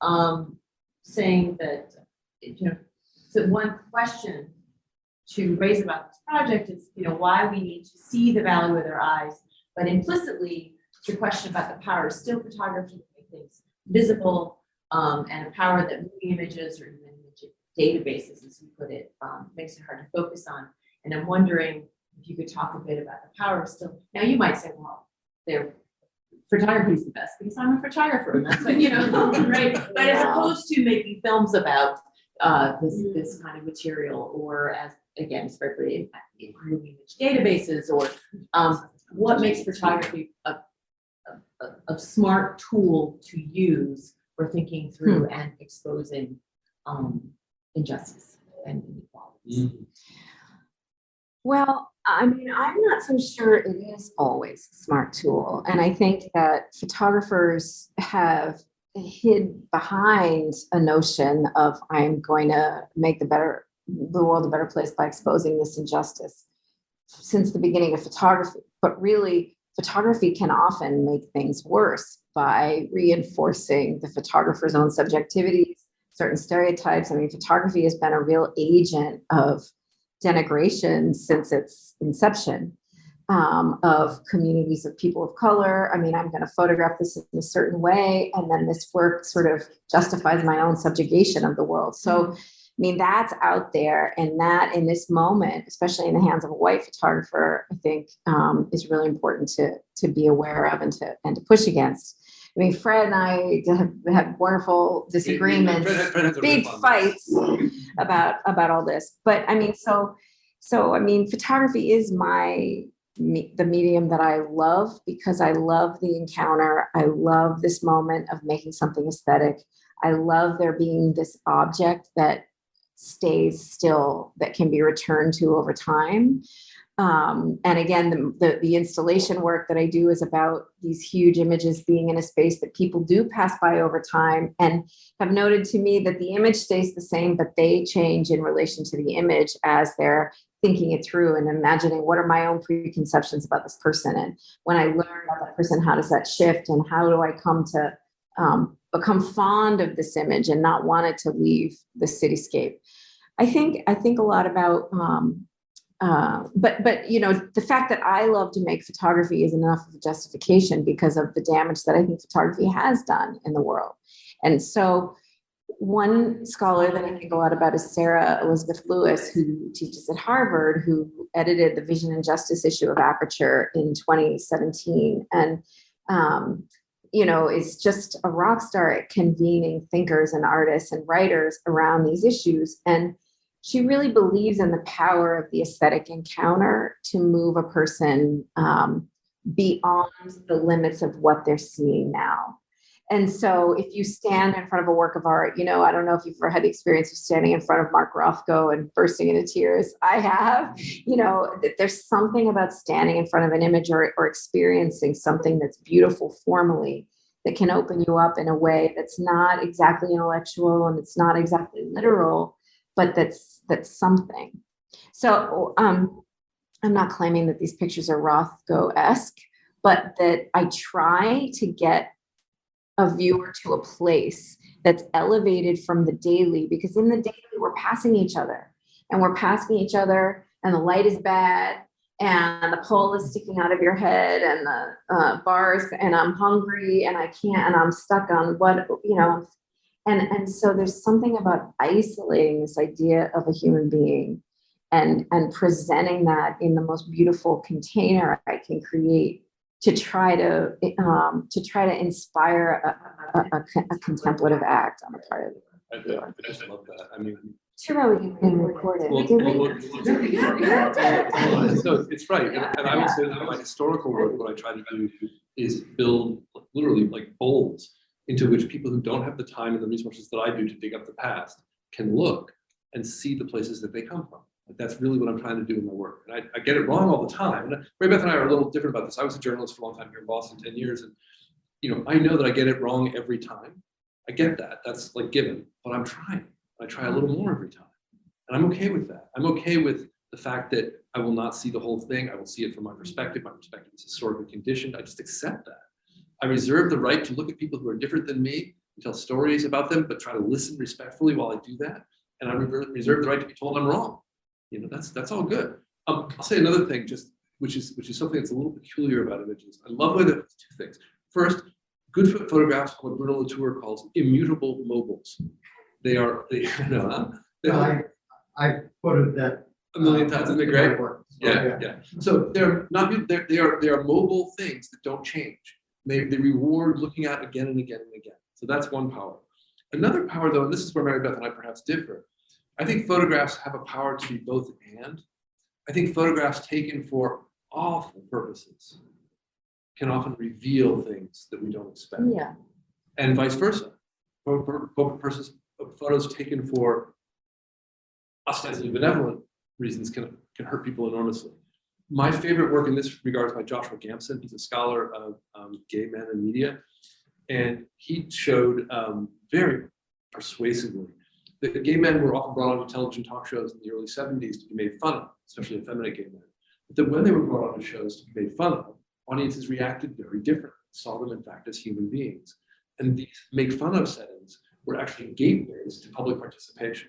um, saying that, you know, so one question to raise about this project is, you know, why we need to see the value with our eyes, but implicitly, the question about the power of still photography to make things visible, um, and a power that moving images or even image databases, as you put it, um, makes it hard to focus on. And I'm wondering if you could talk a bit about the power of still, now you might say, well, they're, photography is the best because I'm a photographer and that's what, you know, right? But as opposed to making films about, uh, this, this kind of material or as, again, in moving image databases or, um, what makes photography a, a, a, a smart tool to use for thinking through and exposing, um, injustice and inequalities? Well, I mean, I'm not so sure it is always a smart tool. And I think that photographers have hid behind a notion of I'm going to make the better the world a better place by exposing this injustice since the beginning of photography. But really, photography can often make things worse by reinforcing the photographer's own subjectivities, certain stereotypes. I mean, photography has been a real agent of denigration since its inception um, of communities of people of color. I mean, I'm going to photograph this in a certain way, and then this work sort of justifies my own subjugation of the world. So, I mean, that's out there, and that in this moment, especially in the hands of a white photographer, I think um, is really important to to be aware of and to and to push against. I mean, Fred and I have had wonderful disagreements Fred- Fred has big riff on this. fights about about all this but i mean so so i mean photography is my me, the medium that i love because i love the encounter i love this moment of making something aesthetic i love there being this object that stays still that can be returned to over time um, and again, the, the, the installation work that I do is about these huge images being in a space that people do pass by over time and have noted to me that the image stays the same, but they change in relation to the image as they're thinking it through and imagining what are my own preconceptions about this person. And when I learn about that person, how does that shift and how do I come to um, become fond of this image and not want it to leave the cityscape? I think, I think a lot about, um, uh, but but you know the fact that I love to make photography is enough of a justification because of the damage that I think photography has done in the world. And so one scholar that I think a lot about is Sarah Elizabeth Lewis, who teaches at Harvard, who edited the Vision and Justice issue of Aperture in 2017. And um, you know, is just a rock star at convening thinkers and artists and writers around these issues. And she really believes in the power of the aesthetic encounter to move a person um, beyond the limits of what they're seeing now. And so if you stand in front of a work of art, you know, I don't know if you've ever had the experience of standing in front of Mark Rothko and bursting into tears. I have, you know, there's something about standing in front of an image or, or experiencing something that's beautiful formally that can open you up in a way that's not exactly intellectual and it's not exactly literal, but that's that's something. So um, I'm not claiming that these pictures are Rothko-esque, but that I try to get a viewer to a place that's elevated from the daily, because in the daily we're passing each other and we're passing each other and the light is bad and the pole is sticking out of your head and the uh, bars and I'm hungry and I can't and I'm stuck on what, you know, and, and so there's something about isolating this idea of a human being and, and presenting that in the most beautiful container I can create to try to, um, to try to inspire a, a, a, a contemplative act on the part of the I, I just love that. I mean, Too bad we can record it. well, well, well, no, it's right. And and I would say that my historical work, what I try to do is build literally like bowls into which people who don't have the time and the resources that I do to dig up the past can look and see the places that they come from. That's really what I'm trying to do in my work. And I, I get it wrong all the time. And Mary Beth and I are a little different about this. I was a journalist for a long time here in Boston, 10 years. And, you know, I know that I get it wrong every time. I get that. That's like given, but I'm trying. I try a little more every time. And I'm okay with that. I'm okay with the fact that I will not see the whole thing. I will see it from my perspective. My perspective is historically conditioned. I just accept that. I reserve the right to look at people who are different than me, and tell stories about them, but try to listen respectfully while I do that. And I reserve the right to be told I'm wrong. You know, that's, that's all good. Um, I'll say another thing, just, which is, which is something that's a little peculiar about images. I love the way that, two things. First, good photographs what Bruno Latour calls immutable mobiles. They are, they, you know, huh? They Well, are I, I quoted that. a million times, isn't it in great? work, so, Yeah, yeah. So they're not, they're, they are, they are mobile things that don't change. They, they reward looking at again and again and again. So that's one power. Another power though, and this is where Mary Beth and I perhaps differ. I think photographs have a power to be both and. I think photographs taken for awful purposes can often reveal things that we don't expect Yeah. and vice versa. Photos taken for ostensibly benevolent reasons can, can hurt people enormously. My favorite work in this regard is by Joshua Gamson. He's a scholar of um, gay men and media. And he showed um, very persuasively that gay men were often brought onto television talk shows in the early 70s to be made fun of, especially effeminate gay men. But that when they were brought on onto shows to be made fun of, audiences reacted very differently, saw them in fact as human beings. And these make fun of settings were actually gateways to public participation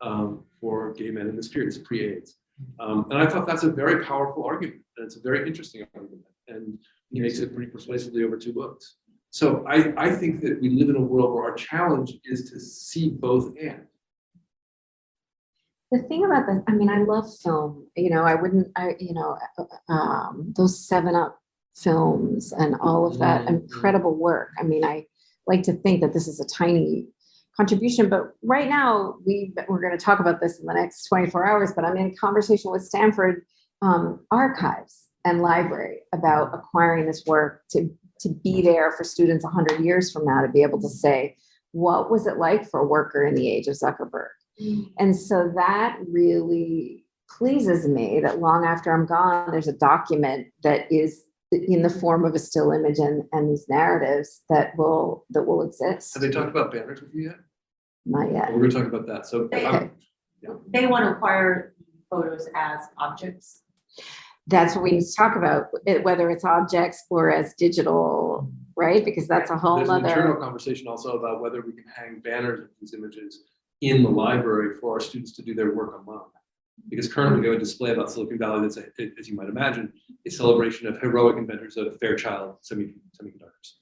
um, for gay men in this period, it's pre-AIDS. Um, and I thought that's a very powerful argument, and it's a very interesting argument, and he makes it pretty persuasively over two books. So I, I think that we live in a world where our challenge is to see both and. The thing about the, I mean, I love film, you know, I wouldn't, I, you know, um, those seven up films and all of that Mhm. incredible work. I mean, I like to think that this is a tiny contribution, but right now we, we're going to talk about this in the next 24 hours, but I'm in conversation with Stanford um, archives and library about acquiring this work to, to be there for students 100 years from now to be able to say, what was it like for a worker in the age of Zuckerberg? And so that really pleases me that long after I'm gone, there's a document that is in the form of a still image and, and these narratives that will, that will exist. Have they talked about banners with you yet? Not yet. We're gonna talk about that, so. They- um, They want to acquire photos as objects. That's what we need to talk about, eh, whether it's objects or as digital, right? Because that's a whole There's an internal other, conversation also about whether we can hang banners of these images in the library for our students to do their work among. Because currently we have a display about Silicon Valley that's, a- as you might imagine, a celebration of heroic inventors of Fairchild semi semiconductors.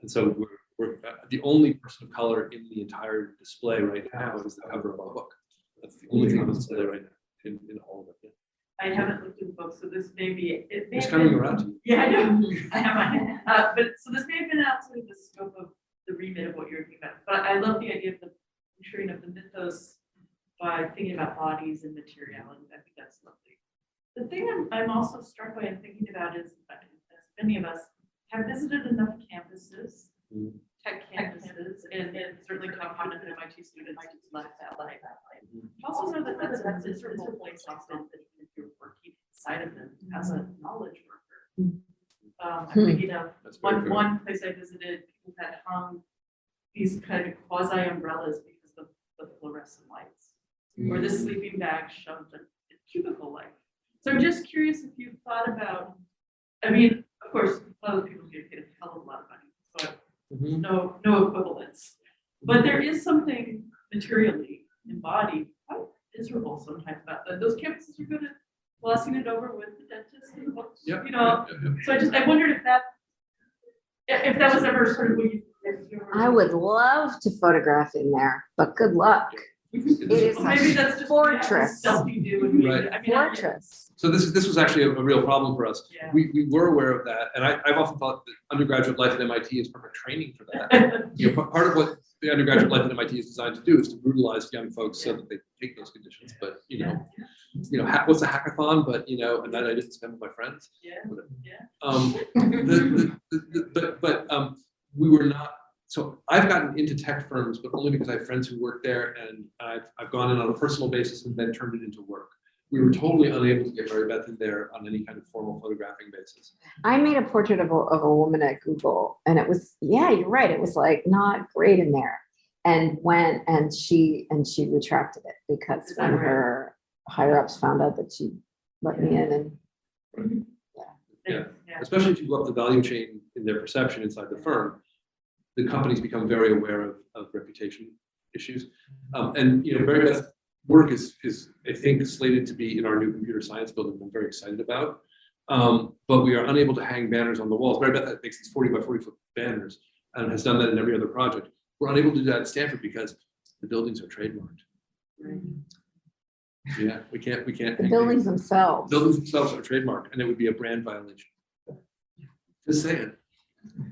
And so we're, we're, uh, the only person of color in the entire display right now is the cover of our book. That's the only thing on display right now, in, in all of it. I haven't looked at the book, so this may be, it may It's coming been- around. Yeah, I know, I have mine, uh, but, so this may have been outside of the scope of the remit of what you're thinking about, but I love the idea of the ensuring of the mythos by thinking about bodies and materiality, I think that's lovely. The thing I'm, I'm also struck by and thinking about is, uh, as many of us have visited enough campuses, Mm. Tech campuses, and, and certainly come from MIT students who left that life. Also know that that's a miserable place often, that if you're working inside of them as a knowledge worker. Um, I'm thinking of one, fair. one place I visited, people had hung these kind of quasi umbrellas because of the fluorescent lights. Or the sleeping bag shoved in a cubicle light. So I'm just curious if you've thought about, I mean, of course, a lot of people get paid a hell of a lot of money, so Mhm. no, no equivalence. But there is something materially embodied, quite miserable sometimes about that. Those campuses are good at glossing it over with the dentist and the books, Yep, you know? yep, yep, yep. So I just, I wondered if that, if if that was ever sort of what you. if you were- I would love to photograph in there, but good luck. It is Well, Maybe that's a just. fortress, Self you do and we, Right. I mean. I- fortress. So this this was actually a, a real problem for us. Yeah. We, we were aware of that, and I, I've often thought that undergraduate life at MIT is perfect training for that. You know, pa- part of what the undergraduate life at MIT is designed to do is to brutalize young folks so that they take those conditions, but, you know, you know, ha- what's a hackathon, but, you know, a night I didn't spend with my friends. Yeah, yeah. Um, the, the, the, the- but, but, um, we were not, so I've gotten into tech firms, but only because I have friends who work there and I've, I've gone in on a personal basis and then turned it into work. We were totally unable to get Mary Beth in there on any kind of formal photographing basis. I made a portrait of a, of a woman at Google and it was, yeah, you're right. It was like not great in there. and went and she, and she retracted it because when right? her higher ups found out that she let me in and Yeah. especially if you go up the value chain in their perception inside the firm, the companies become very aware of, of reputation issues. Um, and, you know, Mary Beth's work is, is, I think, slated to be in our new computer science building, I'm very excited about. Um, but we are unable to hang banners on the walls. Mary Beth makes these forty by forty foot banners and has done that in every other project. We're unable to do that at Stanford because the buildings are trademarked. Yeah, we can't, we can't. the buildings themselves. Buildings themselves are trademarked, and it would be a brand violation. Just saying.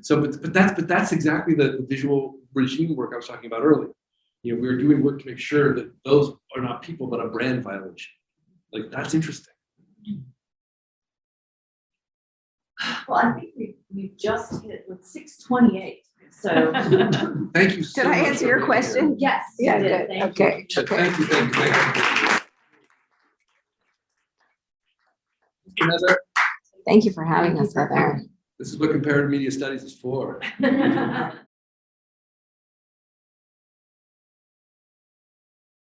So, but, but that's, but that's exactly the the visual regime work I was talking about earlier. You know, we're doing work to make sure that those are not people, but a brand violation. Like, that's interesting. Well, I think we, we just hit with six twenty-eight, so. Thank you so Did much. I answer your for being here. question? Yes. Yeah, did. Thank you. okay, So okay. Thank you, thank you, thank you. Mr. Thank you for having us, Heather. This is what comparative media studies is for.